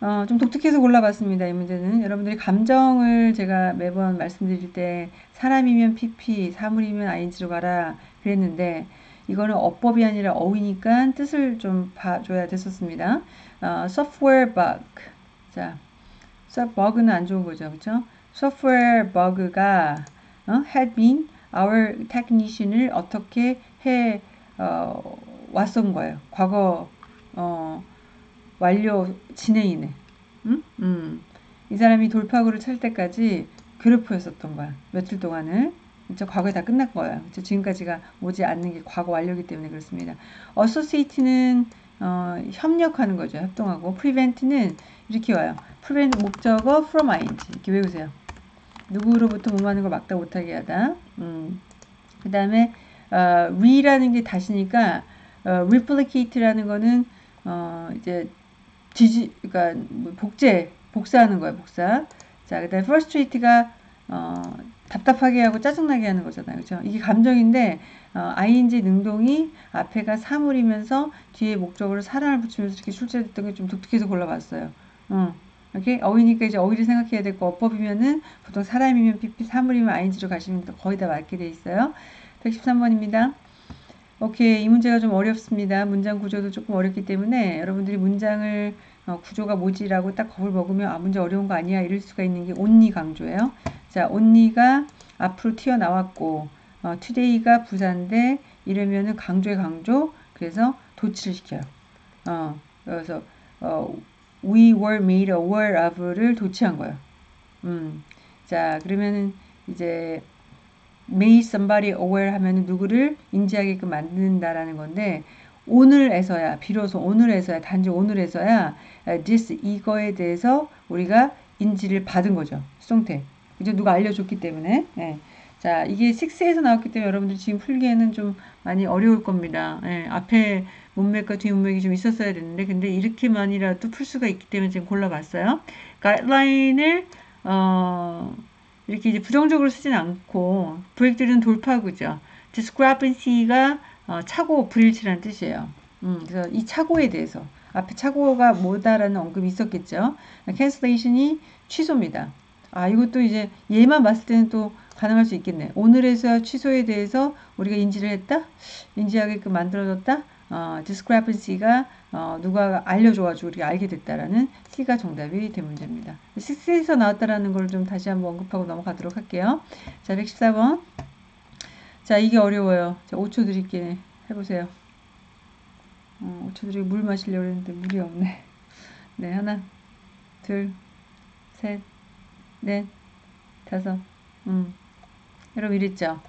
어, 좀 독특해서 골라봤습니다. 이 문제는 여러분들이 감정을 제가 매번 말씀드릴 때 사람이면 pp, 사물이면 ing로 가라 그랬는데 이거는 어법이 아니라 어휘니까 뜻을 좀 봐줘야 됐었습니다. 어, software bug. 자, bug는 안 좋은 거죠. 그렇죠? software bug가 어, had been our technician을 어떻게 해 어, 왔던 거예요. 과거 어, 완료 진행이네. 응? 음. 이 사람이 돌파구를 찰 때까지 괴롭혀였었던 거야. 며칠 동안을. 그쵸? 과거에 다 끝난 거예요. 그쵸? 지금까지가 오지 않는 게 과거 완료기 때문에 그렇습니다. associate는 어, 협력하는 거죠. 협동하고 prevent는 이렇게 와요. prevent 목적어 from ing 이렇게 외우세요. 누구로부터 몸하는 걸 막다 못하게 하다. 음. 그 다음에 어, re라는 게 다시니까 어, replicate라는 거는 어, 이제 지지, 그러니까 뭐 복제, 복사하는 거예요, 복사. 자, 그다음에 frustrate가 어, 답답하게 하고 짜증나게 하는 거잖아요, 그죠? 이게 감정인데 어, ing 능동이 앞에가 사물이면서 뒤에 목적으로 사람을 붙이면서 이렇게 출제됐던 게 좀 독특해서 골라봤어요. 어. 이렇게 어휘니까 이제 어휘를 생각해야 되고 어법이면은 보통 사람이면 pp 사물이면 ing로 가시면 거의 다 맞게 돼 있어요. 113번입니다. 오케이. 이 문제가 좀 어렵습니다. 문장 구조도 조금 어렵기 때문에 여러분들이 문장을 어, 구조가 뭐지라고 딱 겁을 먹으면 아 문제 어려운 거 아니야 이럴 수가 있는 게 온니 강조예요. 자, 온니가 앞으로 튀어나왔고 어, today가 부사인데 이러면은 강조의 강조 그래서 도치를 시켜요. 어, 그래서 어, we were made aware of를 도치한 거예요. 음, 자 그러면은 이제 made somebody aware 하면 누구를 인지하게끔 만든다라는 건데 오늘에서야 비로소 오늘에서야 단지 오늘에서야 this 이거에 대해서 우리가 인지를 받은 거죠. 수동태. 이제 누가 알려줬기 때문에. 네. 자, 이게 6에서 나왔기 때문에 여러분들 지금 풀기에는 좀 많이 어려울 겁니다. 네. 앞에 문맥과 뒤 문맥이 좀 있었어야 되는데, 근데 이렇게만이라도 풀 수가 있기 때문에 지금 골라봤어요. 가이드라인을, 어, 이렇게 이제 부정적으로 쓰진 않고 브레이크들은 돌파구죠. discrepancy가 어, 차고 불일치라는 뜻이에요. 음, 그래서 이 차고에 대해서 앞에 차고가 뭐다라는 언급이 있었겠죠. cancellation이 취소입니다. 아 이것도 이제 얘만 봤을 때는 또 가능할 수 있겠네. 오늘에서 취소에 대해서 우리가 인지를 했다, 인지하게끔 만들어졌다. 어, discrepancy가 어, 누가 알려줘가지고 우리가 알게 됐다라는 C가 정답이 된 문제입니다. 6에서 나왔다라는 걸 좀 다시 한번 언급하고 넘어가도록 할게요. 자, 114번. 자, 이게 어려워요. 자, 5초 드릴게. 해보세요. 어, 5초 드리고 물 마시려고 했는데 물이 없네. 네, 하나, 둘, 셋, 넷, 다섯. 음. 여러분 이랬죠?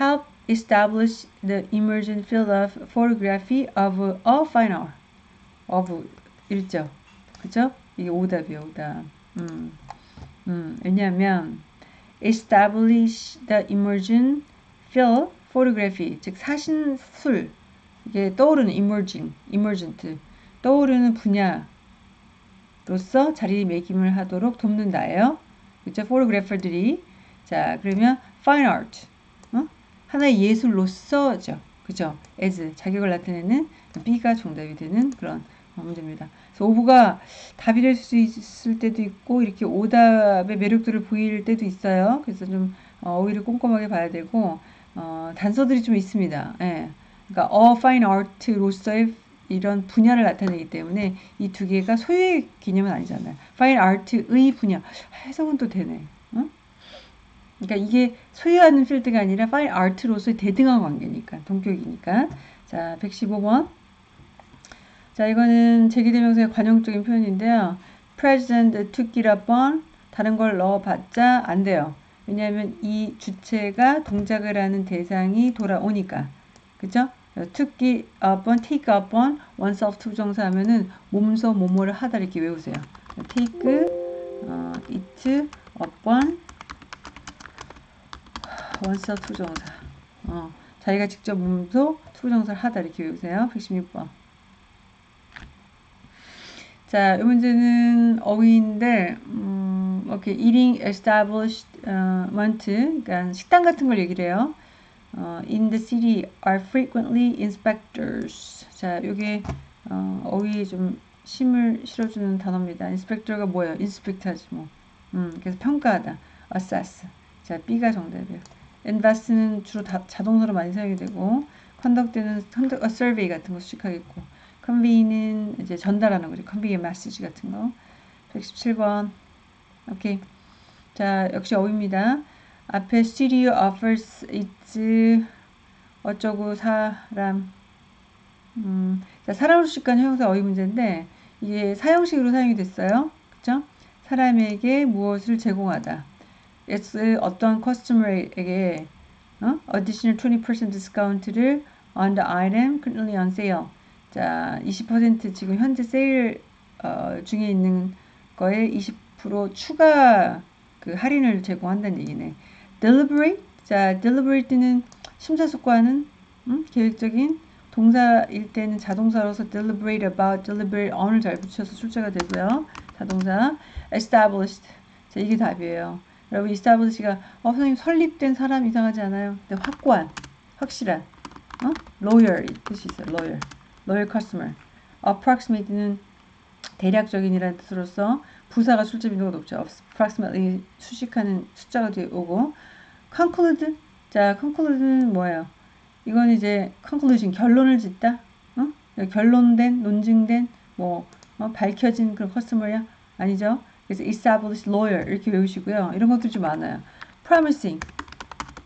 Help establish the emergent field of photography of a fine art. of 이랬죠? 그죠? 이게 오답이에요, 오답. 음, 음, 왜냐하면 establish the emergent field photography, 즉 사신술, 이게 떠오르는 emerging, emergent, 떠오르는 분야로서 자리매김을 하도록 돕는다예요. 그죠? photographer들이 자 그러면 fine art, 하나의 예술로서죠. 그죠? as 자격을 나타내는 B가 정답이 되는 그런 문제입니다. 그래서 오브가 답이 될 수 있을 때도 있고 이렇게 오답의 매력들을 보일 때도 있어요. 그래서 좀 어, 오히려 꼼꼼하게 봐야 되고 어, 단서들이 좀 있습니다. 예. 그러니까 어 fine art로서의 이런 분야를 나타내기 때문에 이 두 개가 소유의 개념은 아니잖아요. fine art의 분야 해석은 또 되네. 그러니까 이게 소유하는 필드가 아니라 파일 아트로서의 대등한 관계니까 동격이니까 자 115번 자 이거는 제기대명사의 관용적인 표현인데요 present took it upon 다른 걸 넣어봤자 안 돼요 왜냐하면 이 주체가 동작을 하는 대상이 돌아오니까 그죠 it upon take upon oneself 투정사 하면은 몸소 뭐뭐를 하다 이렇게 외우세요 take 어, it upon oneself 투부정사. 어, 자기가 직접 몸소 투부정사를 하다 이렇게 외우세요. 116번. 자, 이 문제는 어휘인데, 음, 오케이, eating establishment, 그러니까 식당 같은 걸 얘기를 해요. 어, in the city are frequently inspectors. 자, 요게 어, 어휘에 좀 힘을 실어주는 단어입니다. inspector가 뭐예요? inspect하지 뭐. 음, 그래서 평가하다. assess. 자, B가 정답이에요. invest는 주로 다, 자동사로 많이 사용이 되고, conduct는 conduct a survey 같은 거 수식하겠고, convey는 이제 전달하는 거죠. a message 같은 거. 117번. 오케이. 자, 역시 어휘입니다. 앞에 studio offers its 어쩌고 사람 음, 자, 사람으로 수식한 형용사 어휘 문제인데 이게 사형식으로 사용이 됐어요. 그쵸? 사람에게 무엇을 제공하다. it's 어떤 커스터머에게 어? additional 20% discount를 on the item currently on sale. 자, 20% 지금 현재 세일 어, 중에 있는 거에 20% 추가 그 할인을 제공한다는 얘기네. deliberate. 자, deliberate는 심사숙고하는 음? 계획적인 동사일 때는 자동사로서 deliberate about, deliberate on을 잘 붙여서 출제가 되고요. 자동사 established. 자, 이게 답이에요. 여러분 establish가 어, 선생님 설립된 사람 이상하지 않아요? 근데 확고한, 확실한, 어? lawyer 이 뜻이 있어요. lawyer, loyal customer. approximate는 대략적인이라는 뜻으로서 부사가 출제 빈도가 높죠. approximately 수식하는 숫자가 뒤에 오고 conclude 자 conclude는 뭐예요? 이건 이제 conclusion 결론을 짓다. 어? 결론된 논증된 뭐 어? 밝혀진 그런 커스터머야 아니죠? 그래서 established lawyer 이렇게 외우시고요. 이런 것들이 좀 많아요. promising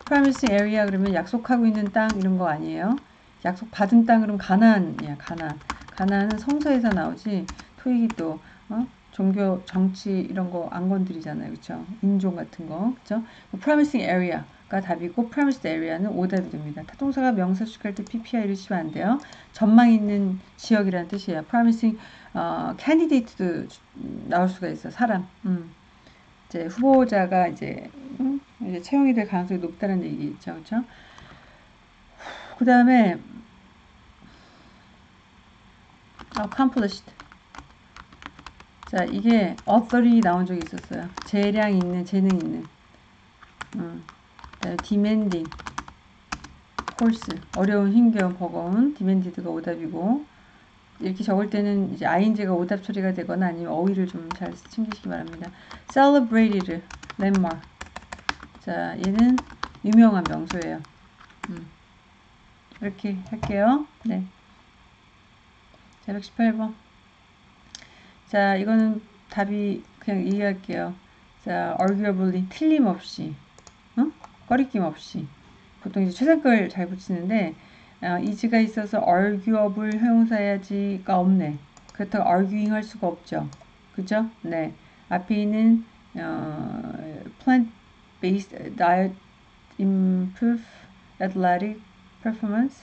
promising area 그러면 약속하고 있는 땅 이런 거 아니에요? 약속 받은 땅 그러면 가나안이야 가나안. 가나안은 성서에서 나오지 토익이 또 어? 종교, 정치 이런 거 안 건드리잖아요. 그렇죠? 인종 같은 거. 그렇죠? promising area가 답이고 promised area는 오답이 됩니다. 타동사가 명사 수식할 때 PPI 이러시면 안 돼요. 전망 있는 지역이라는 뜻이에요. promising 어, candidate도 나올 수가 있어. 사람. 음. 이제 후보자가 이제, 음? 이제 채용이 될 가능성이 높다는 얘기죠. 그렇죠? 그 다음에 accomplished 자, 이게 author이 나온 적이 있었어요. 재량 있는, 재능 있는. 음. demanding, course, 어려운, 힘겨운, 버거운, demanded가 오답이고, 이렇게 적을 때는 이제 ing가 오답 처리가 되거나 아니면 어휘를 좀 잘 챙기시기 바랍니다. celebrated, landmark. 자, 얘는 유명한 명소예요. 음. 이렇게 할게요. 네. 자, 118번. 자, 이거는 답이 그냥 이해할게요. 자, arguably 틀림없이, 어? 꺼리낌 없이. 보통 이제 최상급을 잘 붙이는데 어, 이즈가 있어서 arguable 형용사야지가 없네. 그렇다고 arguing 할 수가 없죠. 그죠? 네. 앞에 있는 어, plant-based diet improve athletic performance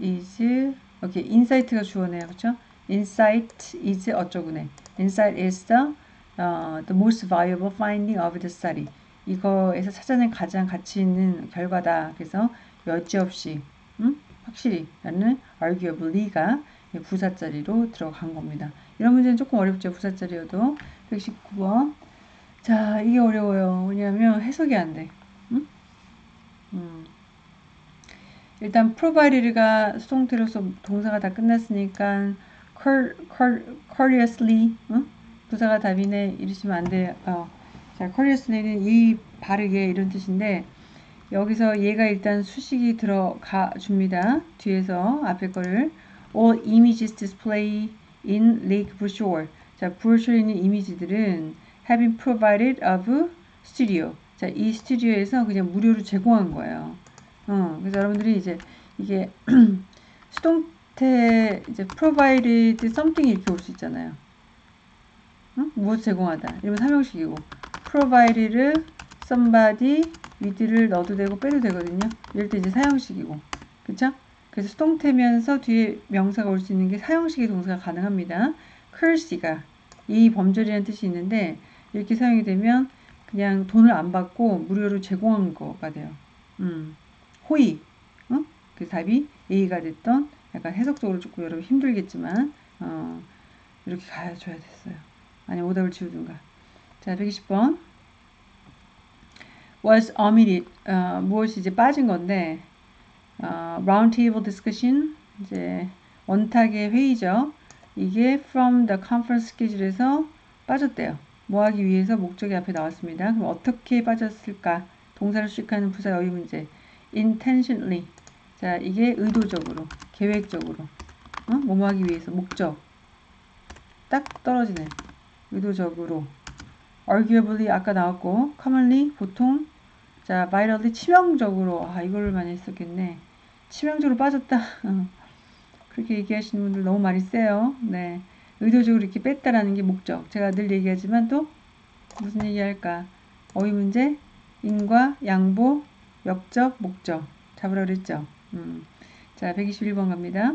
is 이 insight가 주어네요. 그렇죠? Insight is 어쩌구네. Insight is the, uh, the most valuable finding of the study. 이거에서 찾아낸 가장 가치 있는 결과다. 그래서 여지없이 음? 확실히 라는 arguably가 부사자리로 들어간 겁니다. 이런 문제는 조금 어렵죠. 부사자리여도 119번 자 이게 어려워요. 왜냐하면 해석이 안 돼. 음? 음. 일단 provided가 수동태로서 동사가 다 끝났으니까 courteously 응? 부사가 답이네 이러시면 안 돼요. 어. 자, courteously는 이 바르게 이런 뜻인데 여기서 얘가 일단 수식이 들어가 줍니다. 뒤에서 앞에 거를 all images display in lake brochure. 자, 브로셔에 있는 이미지들은 have been provided of studio. 자, 이 스튜디오에서 그냥 무료로 제공한 거예요. 어, 그래서 여러분들이 이제 이게 수동 곁에 이제 provided something 이렇게 올 수 있잖아요. 응? 무엇 제공하다. 이러면 삼형식이고 provided somebody with를 넣어도 되고 빼도 되거든요. 이럴 때 이제 사형식이고 그쵸? 그래서 수동태면서 뒤에 명사가 올 수 있는 게 사형식의 동사가 가능합니다. courtesy가 이 범절이라는 뜻이 있는데 이렇게 사용이 되면 그냥 돈을 안 받고 무료로 제공한 거가 돼요. 음, 호의. 어? 그 답이 A가 됐던 약간 해석적으로 조금 여러분 힘들겠지만 어, 이렇게 가줘야 됐어요. 아니 오답을 지우든가. 자, 120번. was omitted. 어, 무엇이 이제 빠진 건데 어, round table discussion 이제 원탁의 회의죠. 이게 from the conference schedule에서 빠졌대요. 뭐 하기 위해서 목적이 앞에 나왔습니다. 그럼 어떻게 빠졌을까? 동사를 수식하는 부사 여의 문제. Intentionally. 자, 이게 의도적으로, 계획적으로. 어? 뭐 하기 위해서 목적. 딱 떨어지네. 의도적으로. arguably 아까 나왔고 commonly 보통 자 virally 치명적으로 아 이거를 많이 했었겠네. 치명적으로 빠졌다. 그렇게 얘기하시는 분들 너무 많이 세요. 네. 의도적으로 이렇게 뺐다라는 게 목적. 제가 늘 얘기하지만 또 무슨 얘기할까? 어휘 문제, 인과, 양보, 역적, 목적. 잡으라 그랬죠. 음. 자, 121번 갑니다.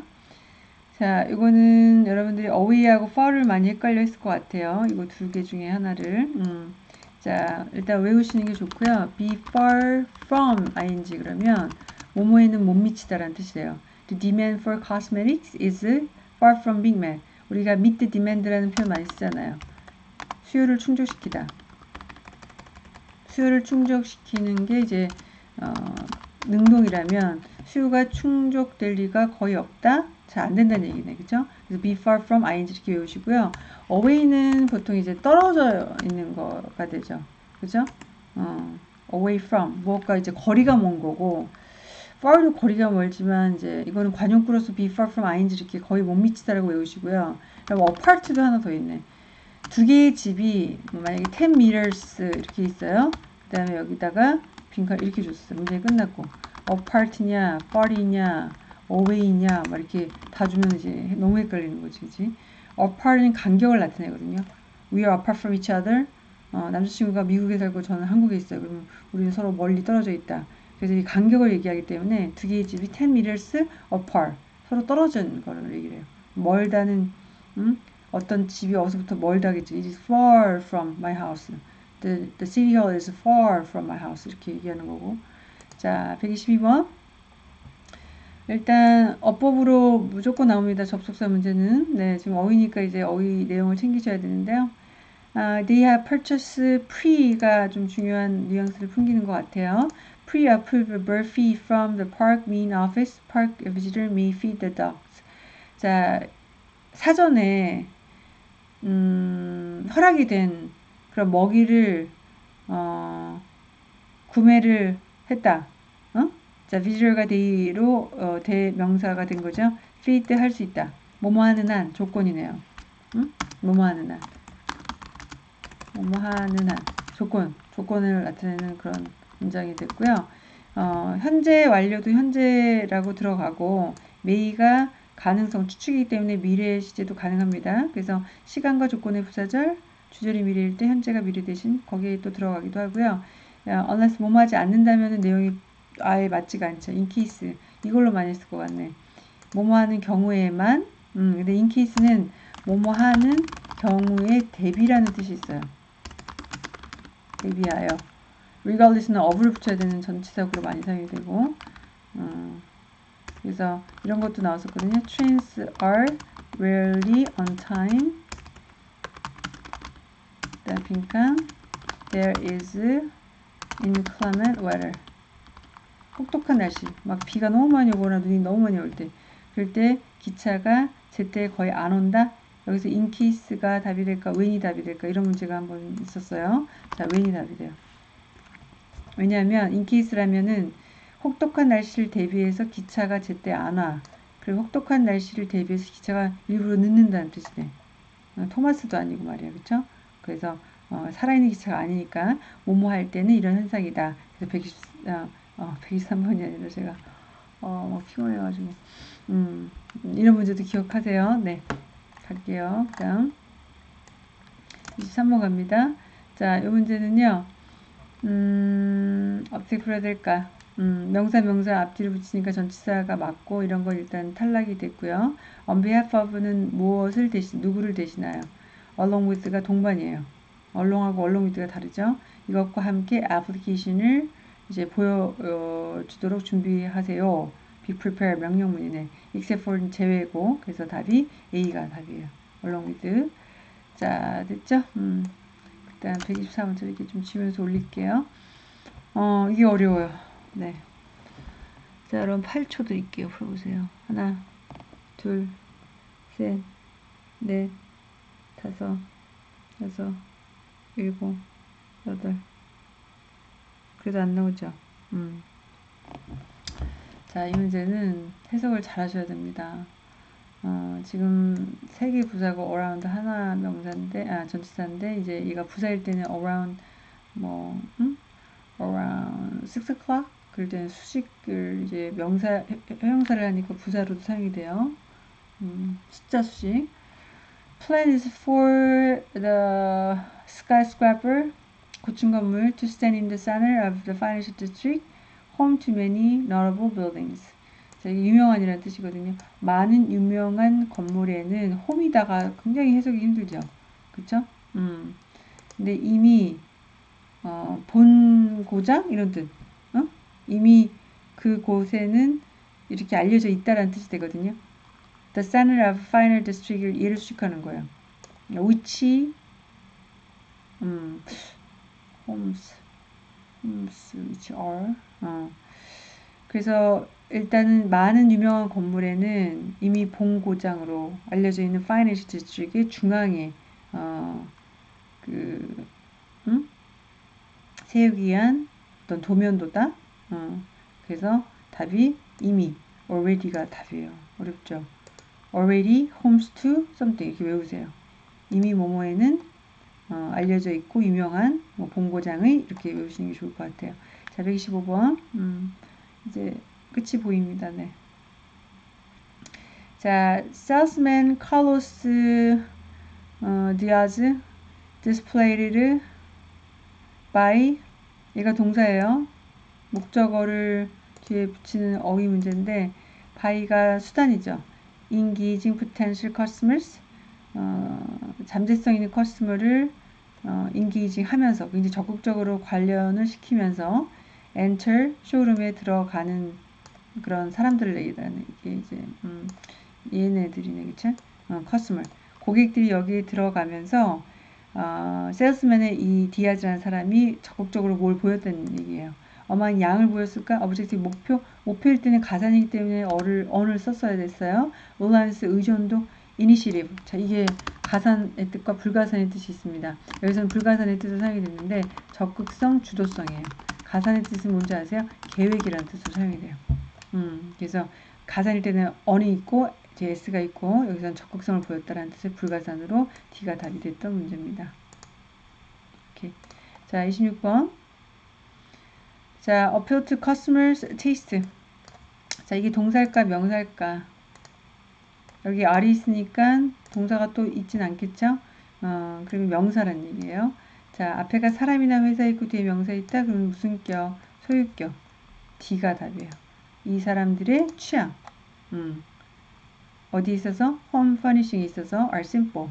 자, 이거는 여러분들이 어휘하고 far를 많이 헷갈려 했을 것 같아요. 이거 두 개 중에 하나를. 음. 자, 일단 외우시는 게 좋고요. be far from ing 그러면 뭐뭐에는 못 미치다라는 뜻이에요. The demand for cosmetics is far from being met. 우리가 meet the demand라는 표현 많이 쓰잖아요. 수요를 충족시키다. 수요를 충족시키는 게 이제 어, 능동이라면 수요가 충족될 리가 거의 없다. 잘 안 된다는 얘기네. 그죠? 그래서 be far from ing 이렇게 외우시고요. away는 보통 이제 떨어져 있는 거가 되죠. 그죠? 어, away from 무엇과 이제 거리가 먼 거고 far도 거리가 멀지만 이제 이거는 관용구로서 be far from ing 이렇게 거의 못 미치다라고 외우시고요. 그리고 apart도 하나 더 있네. 두 개의 집이 뭐 만약에 10 meters 이렇게 있어요. 그 다음에 여기다가 빈칸 이렇게 줬어요. 문제 끝났고 apart냐, far이냐, away냐 막 이렇게 다 주면 이제 너무 헷갈리는 거지, 그지? apart는 간격을 나타내거든요. We are apart from each other. 어, 남자친구가 미국에 살고 저는 한국에 있어요. 그러면 우리는 서로 멀리 떨어져 있다. 그래서 이 간격을 얘기하기 때문에 두 개의 집이 10 meters apart. 서로 떨어진 거를 얘기를 해요. 멀다는 음? 어떤 집이 어디서부터 멀다겠지. It is far from my house. The, the city hall is far from my house. 이렇게 얘기하는 거고. 자, 122번. 일단 어법으로 무조건 나옵니다. 접속사 문제는. 네, 지금 어휘니까 이제 어휘 내용을 챙기셔야 되는데요. 아, they have purchased pre가 좀 중요한 뉘앙스를 풍기는 것 같아요. Pre-approve bird fee from the park main office. Park visitor may feed the dogs. 자, 사전에 음, 허락이 된 그런 먹이를 어, 구매를 했다. 어? 자, visitor가 they로 어, 대명사가 된 거죠. feed 할 수 있다. 뭐뭐 하는 한 조건이네요. 응? 뭐뭐 하는 한. 뭐뭐 하는 한 조건, 조건을 나타내는 그런 문장이 됐고요. 어, 현재 완료도 현재라고 들어가고 메이가 가능성 추측이기 때문에 미래 시제도 가능합니다. 그래서 시간과 조건의 부사절, 주절이 미래일 때 현재가 미래 대신 거기에 또 들어가기도 하고요. unless 뭐뭐 하지 않는다면 내용이 아예 맞지가 않죠. in case 이걸로 많이 쓸 것 같네. 뭐뭐 하는 경우에만 음, 근데 in case는 뭐뭐 하는 경우에 대비라는 뜻이 있어요. 대비하여 regardless는 of를 붙여야 되는 전치사구로 많이 사용이 되고 음, 그래서 이런 것도 나왔었거든요. Trains are rarely on time. 빈칸 There is inclement weather. 혹독한 날씨. 막 비가 너무 많이 오거나 눈이 너무 많이 올 때. 그럴 때 기차가 제때 거의 안 온다. 여기서 in case가 답이 될까, when이 답이 될까 이런 문제가 한번 있었어요. 자, when이 답이 돼요. 왜냐하면 in case라면은 혹독한 날씨를 대비해서 기차가 제때 안 와. 그리고 혹독한 날씨를 대비해서 기차가 일부러 늦는다는 뜻이네. 어, 토마스도 아니고 말이야. 그쵸? 그래서 어, 살아있는 기차가 아니니까 뭐뭐 할 때는 이런 현상이다. 그래서 120, 어, 어, 123번이 아니라 제가 어, 막 피곤해가지고 음, 이런 문제도 기억하세요. 네, 갈게요. 다음 23번 갑니다. 자, 이 문제는요. 음, 어떻게 풀어야 될까? 음, 명사 명사 앞뒤를 붙이니까 전치사가 맞고 이런 건 일단 탈락이 됐고요. of는 무엇을 대신 누구를 대신하여? Along with가 동반이에요. 얼롱하고 얼롱 위드가 다르죠. 이것과 함께 애플리케이션을 이제 보여주도록 준비하세요. be prepare 명령문이네. except for 제외고 그래서 답이 A가 답이에요. along with 자 됐죠? 음. 일단 124번째 이렇게 좀 치면서 올릴게요. 어 이게 어려워요. 네. 자 그럼 8초 드릴게요. 풀어보세요. 하나 둘 셋 넷 다섯 여섯 일곱 여덟 그래도 안 나오죠? 음. 자, 이 문제는 해석을 잘 하셔야 됩니다. 어, 지금 세 개 부사고 around 하나 명사인데, 아, 전치사인데, 이제 얘가 부사일 때는 around, 뭐, 음? around 6 o'clock? 그럴 때는 수식을 이제 명사, 형용사를 하니까 부사로도 사용이 돼요. 음, 숫자 수식. Plan is for the skyscraper, 고층 건물, to stand in the center of the financial district. home to many notable buildings. 자, 유명한이라는 뜻이거든요. 많은 유명한 건물에는 홈이다가 굉장히 해석이 힘들죠. 그쵸? 음. 근데 이미, 어, 본 고장? 이런 뜻. 어? 이미 그 곳에는 이렇게 알려져 있다라는 뜻이 되거든요. The center of final district을 예를 수식하는 거예요. which, 음, homes, homes, which are, 어. 그래서 일단은 많은 유명한 건물에는 이미 본고장으로 알려져 있는 Financial District의 중앙에 어, 그 음? 세우기 위한 어떤 도면도다. 어, 그래서 답이 이미 already가 답이에요. 어렵죠. Already homes to something 이렇게 외우세요. 이미 뭐뭐에는 어, 알려져 있고 유명한 뭐 본고장의 이렇게 외우시는 게 좋을 것 같아요. 자, 125번. 음, 이제 끝이 보입니다. 네. 자, salesman Carlos 어, Diaz displayed by 얘가 동사예요. 목적어를 뒤에 붙이는 어휘 문제인데 by가 수단이죠. Engaging potential customers 어, 잠재성 있는 customer를 어, engaging 하면서 굉장히 적극적으로 관련을 시키면서 enter 쇼룸에 들어가는 그런 사람들을 얘기하는 이게 이제 음, 얘네들이네 그쵸? 어, customer 고객들이 여기 들어가면서 어, 세일스맨의 이 디아즈라는 사람이 적극적으로 뭘 보였다는 얘기예요. 어마한 양을 보였을까? object 목표 목표일 때는 가산이기 때문에 a를 an을 썼어야 됐어요. 롤란스 의존도 이니시리브. 자 이게 가산의 뜻과 불가산의 뜻이 있습니다. 여기서는 불가산의 뜻을 사용이 됐는데 적극성, 주도성이에요. 가산의 뜻은 뭔지 아세요? 계획이라는 뜻으로 사용이 돼요. 음, 그래서 가산일 때는 on이 있고 제 s가 있고 여기서는 적극성을 보였다는 뜻의 불가산으로 D가 답이 됐던 문제입니다. 오케이. 자, 26번. 자, appeal to customers taste. 자, 이게 동사일까 명사일까? 여기 R이 있으니까 동사가 또 있진 않겠죠? 어, 그리고 명사란 얘기예요. 자, 앞에가 사람이나 회사 있고 뒤에 명사 있다. 그러면 무슨 격? 소유격. D가 답이에요. 이 사람들의 취향. 음. 어디 있어서? 홈 퍼니싱에 있어서 are simple.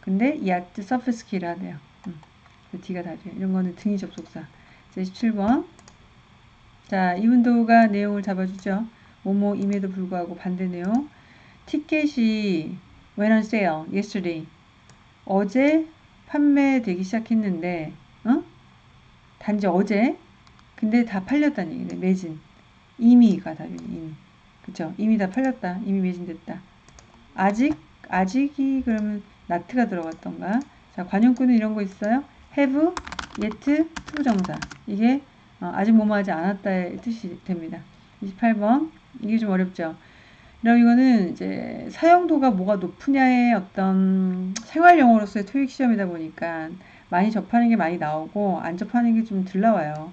근데 yet sophisticated 음. D가 답이에요. 이런 거는 등위 접속사. 자, 17번. 자, 이 운도가 내용을 잡아주죠. 뭐뭐임에도 불구하고 반대 내용. 티켓이 when on sale yesterday. 어제 판매되기 시작했는데 어? 단지 어제? 근데 다 팔렸다는 얘기네 매진. 이미가 답이네 이미. 그쵸? 이미 다 팔렸다. 이미 매진됐다. 아직 아직이 그러면 나트가 들어갔던가? 자 관용구는 이런 거 있어요? have yet 투부정사. 이게 어, 아직 뭐뭐 하지 않았다의 뜻이 됩니다 28번 이게 좀 어렵죠 그럼 이거는 이제 사용도가 뭐가 높으냐의 어떤 생활 용어로서의 토익 시험이다 보니까 많이 접하는 게 많이 나오고 안 접하는 게 좀 덜 나와요.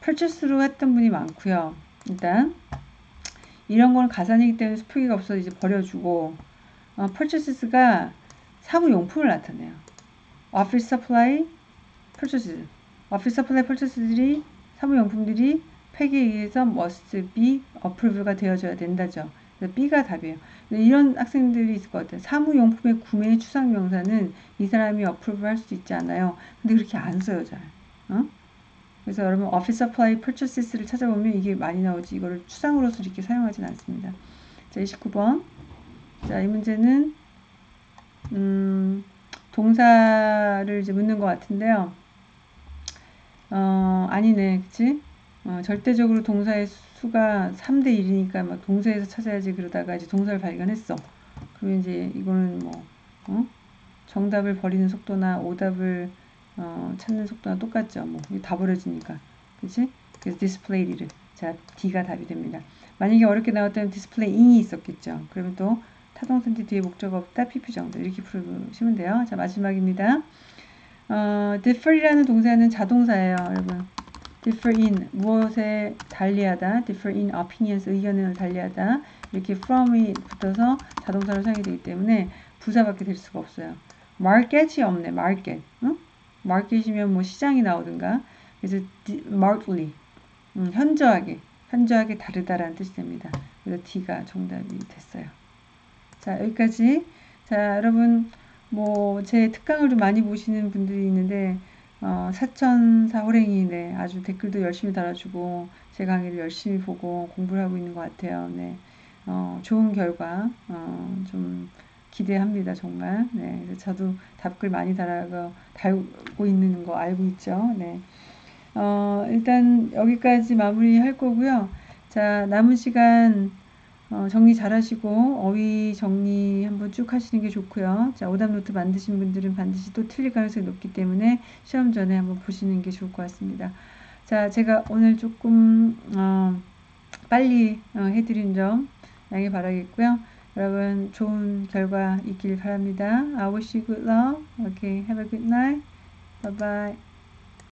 purchase로 했던 분이 많고요. 일단 이런 거는 가산이기 때문에 수표기가 없어서 이제 버려주고 어, purchases가 사무용품을 나타내요. office supply, purchases. office supply purchases들이 사무용품들이 팩에 의해서 must be approved가 되어져야 된다죠. 그래서 B가 답이에요. 이런 학생들이 있을 것 같아요. 사무용품의 구매 추상 명사는 이 사람이 어프로브 할수 있지 않아요. 근데 그렇게 안 써요, 잘. 어? 그래서 여러분 office supply purchases를 찾아보면 이게 많이 나오지 이거를 추상으로서 이렇게 사용하진 않습니다. 자, 29번. 자, 이 문제는 음, 동사를 이제 묻는 것 같은데요. 어, 아니네. 그치? 어, 절대적으로 동사의 수가 3대 1이니까 막 동사에서 찾아야지 그러다가 이제 동사를 발견했어. 그러면 이제 이거는 뭐, 어? 정답을 버리는 속도나 오답을 어, 찾는 속도가 똑같죠. 뭐, 다 버려지니까. 그치? 그래서 display를. 자, D가 답이 됩니다. 만약에 어렵게 나왔다면 displaying이 있었겠죠. 그러면 또 타동선지 뒤에 목적 없다, PP 정도. 이렇게 풀으시면 돼요. 자, 마지막입니다. 어, differ이라는 동사는 자동사예요, 여러분. differ in, 무엇에 달리하다, differ in opinions, 의견을 달리하다. 이렇게 from이 붙어서 자동사로 사용이 되기 때문에 부사밖에 될 수가 없어요. market이 없네, market. 응? market이면 뭐 시장이 나오든가. 그래서 markedly, 음, 현저하게, 현저하게 다르다라는 뜻이 됩니다. 그래서 D가 정답이 됐어요. 자, 여기까지. 자, 여러분, 뭐, 제 특강을 좀 많이 보시는 분들이 있는데, 어, 사천사 호랭이, 네, 아주 댓글도 열심히 달아주고, 제 강의를 열심히 보고 공부를 하고 있는 것 같아요. 네, 어, 좋은 결과, 어, 좀 기대합니다, 정말. 네, 저도 답글 많이 달아고, 달고 있는 거 알고 있죠. 네. 어, 일단 여기까지 마무리 할 거고요. 자, 남은 시간, 어, 정리 잘 하시고 어휘 정리 한번 쭉 하시는 게 좋고요. 자, 오답 노트 만드신 분들은 반드시 또 틀릴 가능성이 높기 때문에 시험 전에 한번 보시는 게 좋을 것 같습니다. 자, 제가 오늘 조금 어, 빨리 어, 해드린 점 양해 바라겠고요. 여러분 좋은 결과 있길 바랍니다. I wish you good luck. Okay, have a good night. Bye bye.